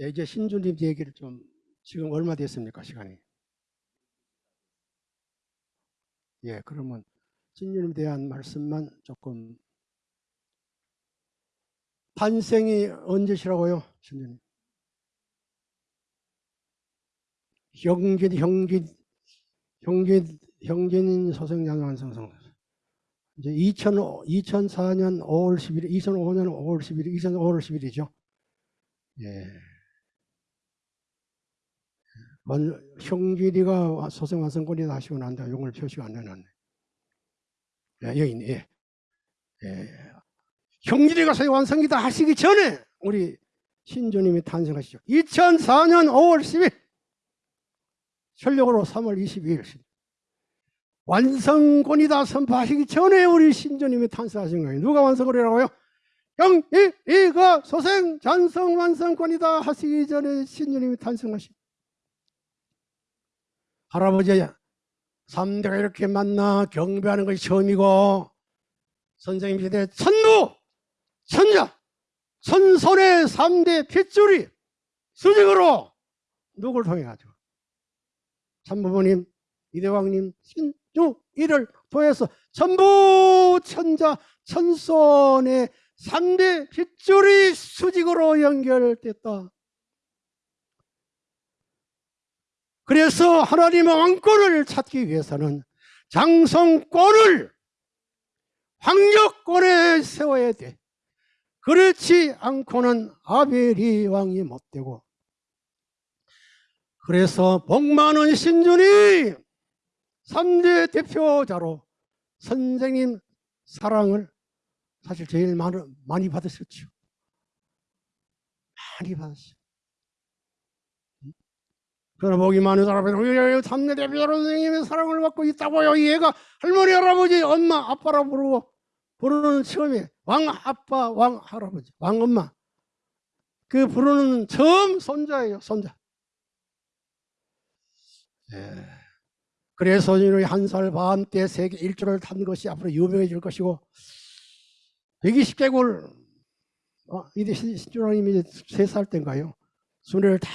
예, 이제 신주님 얘기를 좀 지금 얼마 됐습니까 시간이? 예, 그러면 신주님에 대한 말씀만 조금 탄생이 언제시라고요, 신주님? 형진, 형진, 형진, 형진 소생장 완성성. 이제 2000, 2004년 5월 11일, 2005년 5월 11일, 2005월 10일이죠. 예. 원, 형길이가 소생 완성권이 하시고 난 다음에 용을 표시가 안 해놨네. 예, 여기. 예. 예. 형길이가 소생 완성이다 하시기 전에 우리 신주님이 탄생하시죠. 2004년 5월 10일, 전력으로 3월 22일, 완성권이다 선포하시기 전에 우리 신주님이 탄생하신 거예요. 누가 완성을 해라고요? 형이가 소생 잔성 완성권이다 하시기 전에 신주님이 탄생하신 할아버지 삼대가 이렇게 만나 경배하는 것이 처음이고 선생님 시대 천부 천자 천손의 삼대 핏줄이 수직으로 누굴 통해 가지고 참부모님 이대왕님 신주 이를 통해서 전부 천자 천손의 삼대 핏줄이 수직으로 연결됐다. 그래서 하나님의 왕권을 찾기 위해서는 장성권을 황력권에 세워야 돼. 그렇지 않고는 아벨이 왕이 못 되고 그래서 복 많은 신준이 3대 대표자로 선생님 사랑을 사실 제일 많이, 받으셨죠. 많이 받았어요. 그러나 복이 많은 사람이 삼대 대표자로 선생님의 사랑을 받고 있다고요. 얘가 할머니, 할아버지, 엄마, 아빠라 부르고 부르는 처음에 왕 아빠, 왕 할아버지, 왕 엄마 그 부르는 처음 손자예요. 손자. 예. 그래서 한살 반 때 세계 일주를 탄 것이 앞으로 유명해질 것이고 120개골 어, 이제 신주라님이 세살 때인가요? 순회를 다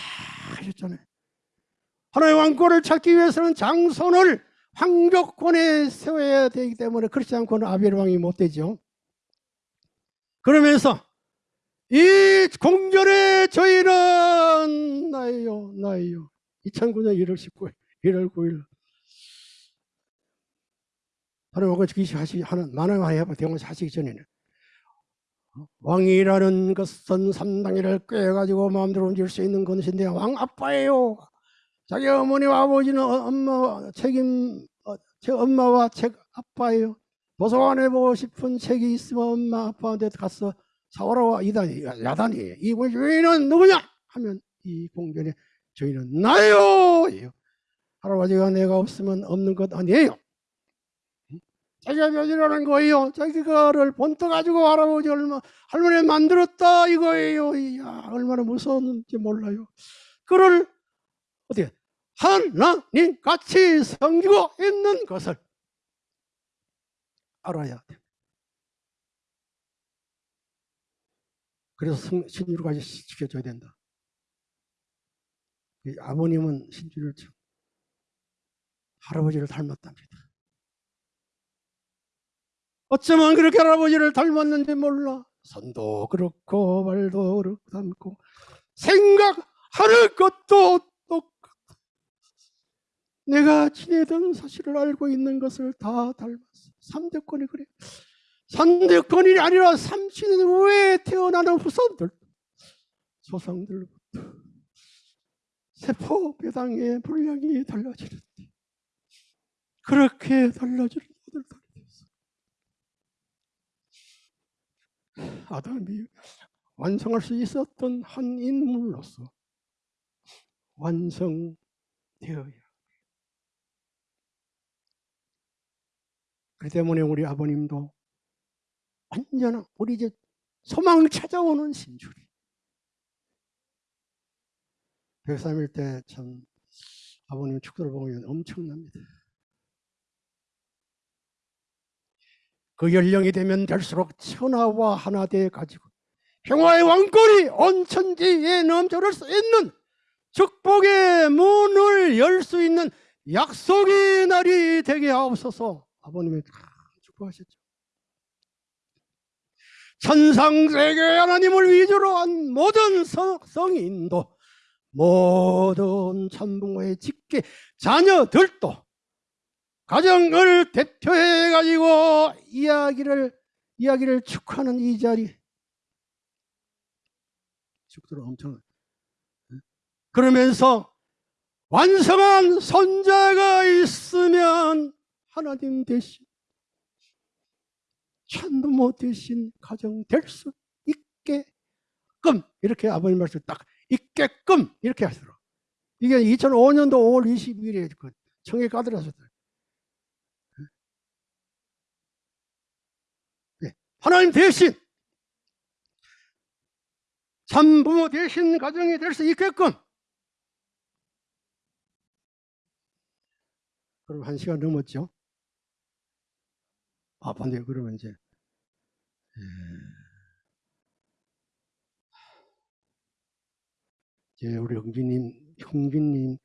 하셨잖아요. 하나의 왕권을 찾기 위해서는 장손을 황벽권에 세워야 되기 때문에 그렇지 않고는 아벨 왕이 못 되죠. 그러면서 이 공전의 저희는 나예요, 나예요. 2009년 1월 19일, 1월 9일. 하나님과 기시 하시 하는 만왕 해봐 대원시 하시기 전에는 왕이라는 것은 삼당이를 꿰가지고 마음대로 움직일 수 있는 것인데 왕 아빠예요. 자기 어머니와 아버지는 어, 엄마 책임 어, 제 엄마와 제 아빠예요. 도서관에 보고 싶은 책이 있으면 엄마 아빠한테 가서 사오라고 이단이 야단이 이 주인은 누구냐 하면 이 공변에 주인은 나요. 할아버지가 내가 없으면 없는 것 아니에요. 자기가 며느라는 거예요. 자기가를 본떠 가지고 할아버지 얼마 할머니 만들었다 이거예요. 이야 얼마나 무서웠는지 몰라요. 그를 어떻게 하나님 같이 섬기고 있는 것을 알아야 돼. 그래서 성- 신주를까지 지켜줘야 된다. 이 아버님은 신주를 참 할아버지를 닮았답니다. 어쩌면 그렇게 할아버지를 닮았는지 몰라. 손도 그렇고 발도 그렇고 닮고 생각하는 것도. 내가 지내던 사실을 알고 있는 것을 다 닮았어. 삼대권이 그래. 삼대권이 아니라 삼신 후에 태어나는 후손들, 조상들부터 세포 배당의 분량이 달라지는데 그렇게 달라지는 아들들이 됐어. 아담이 완성할 수 있었던 한 인물로서 완성되어야 그 때문에 우리 아버님도 언제나 우리 이제 소망 찾아오는 신줄이. 103일 때 참 아버님 축도를 보면 엄청납니다. 그 연령이 되면 될수록 천하와 하나 돼 가지고 평화의 왕권이 온 천지에 넘쳐날 수 있는 축복의 문을 열 수 있는 약속의 날이 되게 하옵소서 아버님이 다 축복하셨죠. 천상세계 하나님을 위주로 한 모든 성, 성인도 모든 천부모의 직계 자녀들도 가정을 대표해 가지고 이야기를 이야기를 축하하는 이 자리 축도를 엄청 그러면서 완성한 손자가 있으면 하나님 대신 천부모 대신 가정 될 수 있게끔 이렇게 아버님 말씀 딱 있게끔 이렇게 하시더라고 이게 2005년도 5월 22일에 그 청해 가더라셨어요. 네. 하나님 대신 참부모 대신 가정이 될 수 있게끔. 그럼 한 시간 넘었죠 아 반대 그러면 이제 예. 이제 우리 형진님 형진님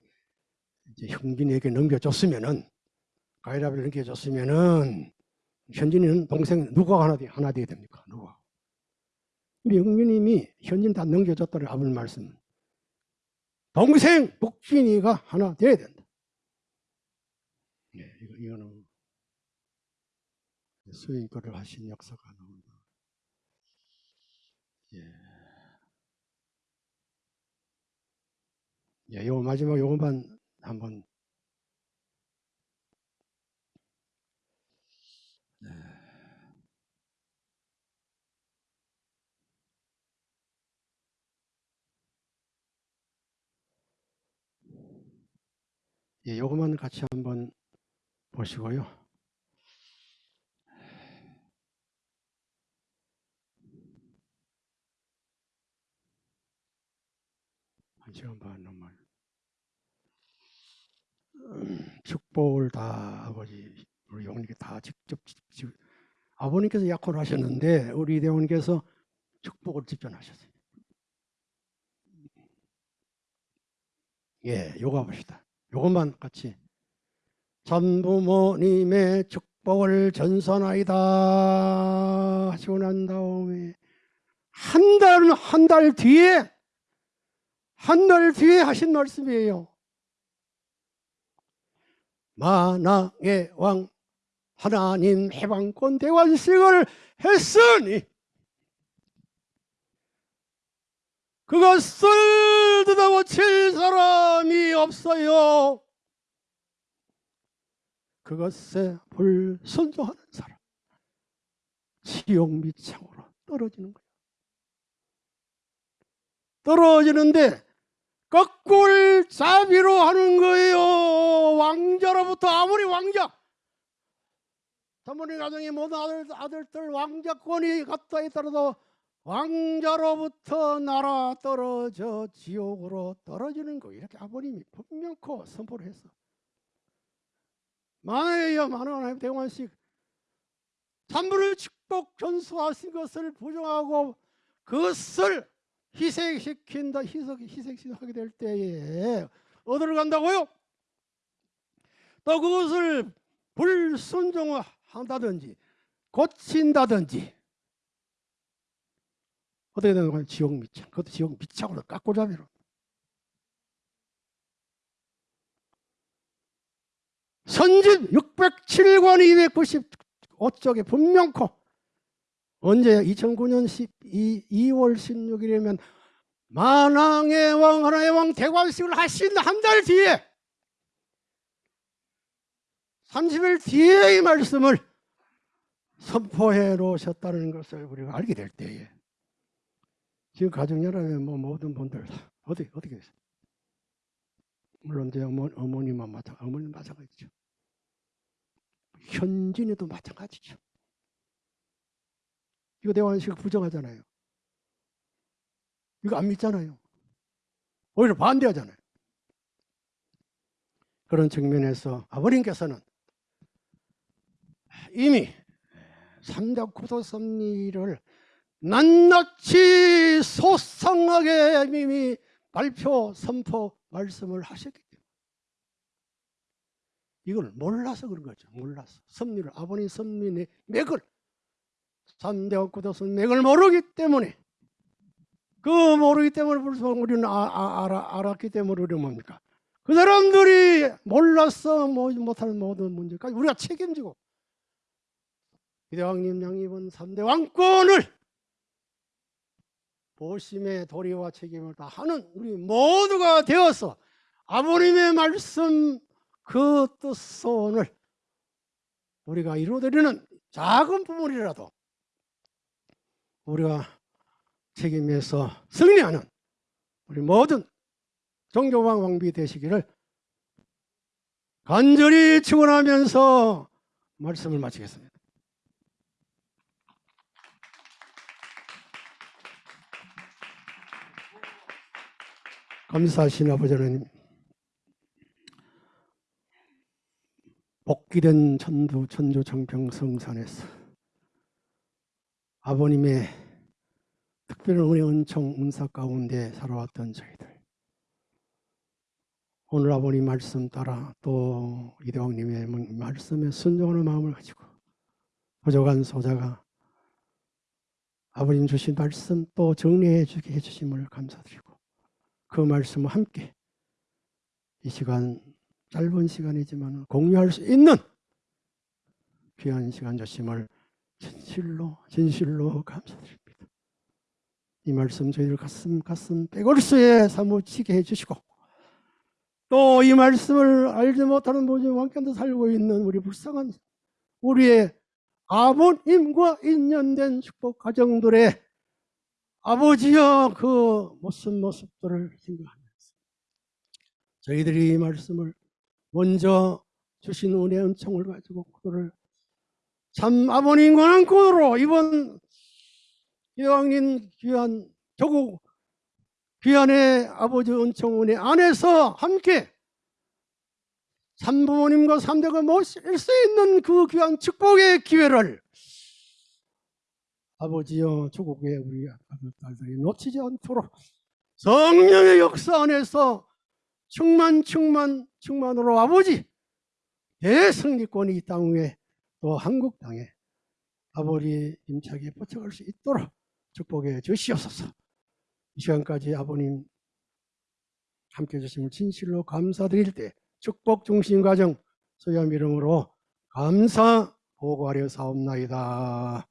이제 형진에게 넘겨줬으면은 가이라비를 넘겨줬으면은 현진이는 동생 누가 하나 돼 하나 돼야 됩니까? 누가 우리 형진님이 현진 다 넘겨줬다는 아버님 말씀. 동생 복진이가 하나 돼야 된다. 네, 이거, 이거는 수인 거를 하신 역사가 나온다. 예. 예, 요 마지막 요것만 한번. 네. 예, 요것만 같이 한번 보시고요. 반 넘어요. 음, 축복을 다 아버지 우리 영님께 다 직접 직- 아버님께서 약혼을 하셨는데 우리 대원께서 축복을 직접 하셨어요. 예, 요거 봅시다. 요것만 같이 전부모님의 축복을 전선하이다 하시고 난 다음에 한 달 한 달 뒤에 한달 뒤에 하신 말씀이에요. 만왕의 왕 하나님 해방권 대관식을 했으니 그것을 뜯어고칠 사람이 없어요. 그것에 불순종하는 사람 지옥 밑창으로 떨어지는 거예요. 떨어지는데 자비로 하는 거예요. 왕자로부터 아무리 왕자 사모님 가정의 모든 아들, 아들들 왕자권이 갖다 있더라도 왕자로부터 날아 떨어져 지옥으로 떨어지는 거 이렇게 아버님이 분명코 선포를 했어. 만회여 만원 하나님 대관식 산물을 축복 전수하신 것을 부정하고 그것을 희생시킨다 희석 희생시하게 될 때에 어디를 간다고요? 또 그것을 불순종한다든지 고친다든지 어떻게 되는 거예요? 지옥 밑창 그것도 지옥 밑창으로 깎고자비로 선집 607권 295쪽에 분명코 언제 2009년 12, 2월 16일이면 만왕의 왕 하나의 왕 대관식을 하신 한 달 뒤에 30일 뒤에 이 말씀을 선포해 놓으셨다는 것을 우리가 알게 될 때에 지금 가정연합의 뭐 모든 분들 다 어떻게 어떻게 됐어요? 물론 제 어머, 어머님만 마찬 어머님 마찬가지죠. 현진이도 마찬가지죠. 이거 대화식 부정하잖아요. 이거 안 믿잖아요. 오히려 반대하잖아요. 그런 측면에서 아버님께서는 이미 삼대 구도 섭리를 낱낱이 소상하게 이미 발표, 선포, 말씀을 하셨기 때문에 이걸 몰라서 그런 거죠. 몰라서 섭리를 아버님 섭리의 맥을 삼대 구도선 맥을 모르기 때문에 그 모르기 때문에 벌써 우리는 아, 아, 알아, 알았기 때문에 우리 뭡니까? 그 사람들이 몰라서 뭐 못하는 모든 문제까지 우리가 책임지고 이대왕님 양입은 3대 왕권을 보심의 도리와 책임을 다 하는 우리 모두가 되어서 아버님의 말씀 그 뜻선을 우리가 이루어드리는 작은 부분이라도 우리가 책임에서 승리하는 우리 모든 종교방 왕비 되시기를 간절히 축원하면서 말씀을 마치겠습니다. 감사하신 아버지 하나님 복귀된 천도 천주 정평성산에서 아버님의 특별한 은혜 은총 은사 가운데 살아왔던 저희들. 오늘 아버님 말씀 따라 또 이대왕님의 말씀에 순종하는 마음을 가지고 부족한 소자가 아버님 주신 말씀 또 정리해 주게 해주심을 감사드리고 그 말씀과 함께 이 시간 짧은 시간이지만 공유할 수 있는 귀한 시간 주심을 진실로 진실로 감사드립니다. 이 말씀 저희들 가슴 가슴 빼골수에 사무치게 해주시고 또 이 말씀을 알지 못하는 모든 왕견도 살고 있는 우리 불쌍한 우리의 아버님과 인연된 축복 가정들의 아버지여 그 모습 모습들을 생각하면서 저희들이 이 말씀을 먼저 주신 은혜 은총을 가지고 그를 참 아버님과 한코로 이번 이왕님 귀한 조국 귀한의 아버지 은총 은혜 안에서 함께 삼부모님과 삼대가 모실 수 있는 그 귀한 축복의 기회를 아버지여 조국의 우리 아들 딸들이 놓치지 않도록 성령의 역사 안에서 충만 충만 충만으로 아버지 대승리권이 이 땅 위에 또 한국 땅에 아버지 임차게 뻗쳐갈 수 있도록 축복해 주시옵소서 이 시간까지 아버님 함께 해주심을 진실로 감사드릴 때 축복 중심 과정 소염 이름으로 감사 보고하려 사옵나이다.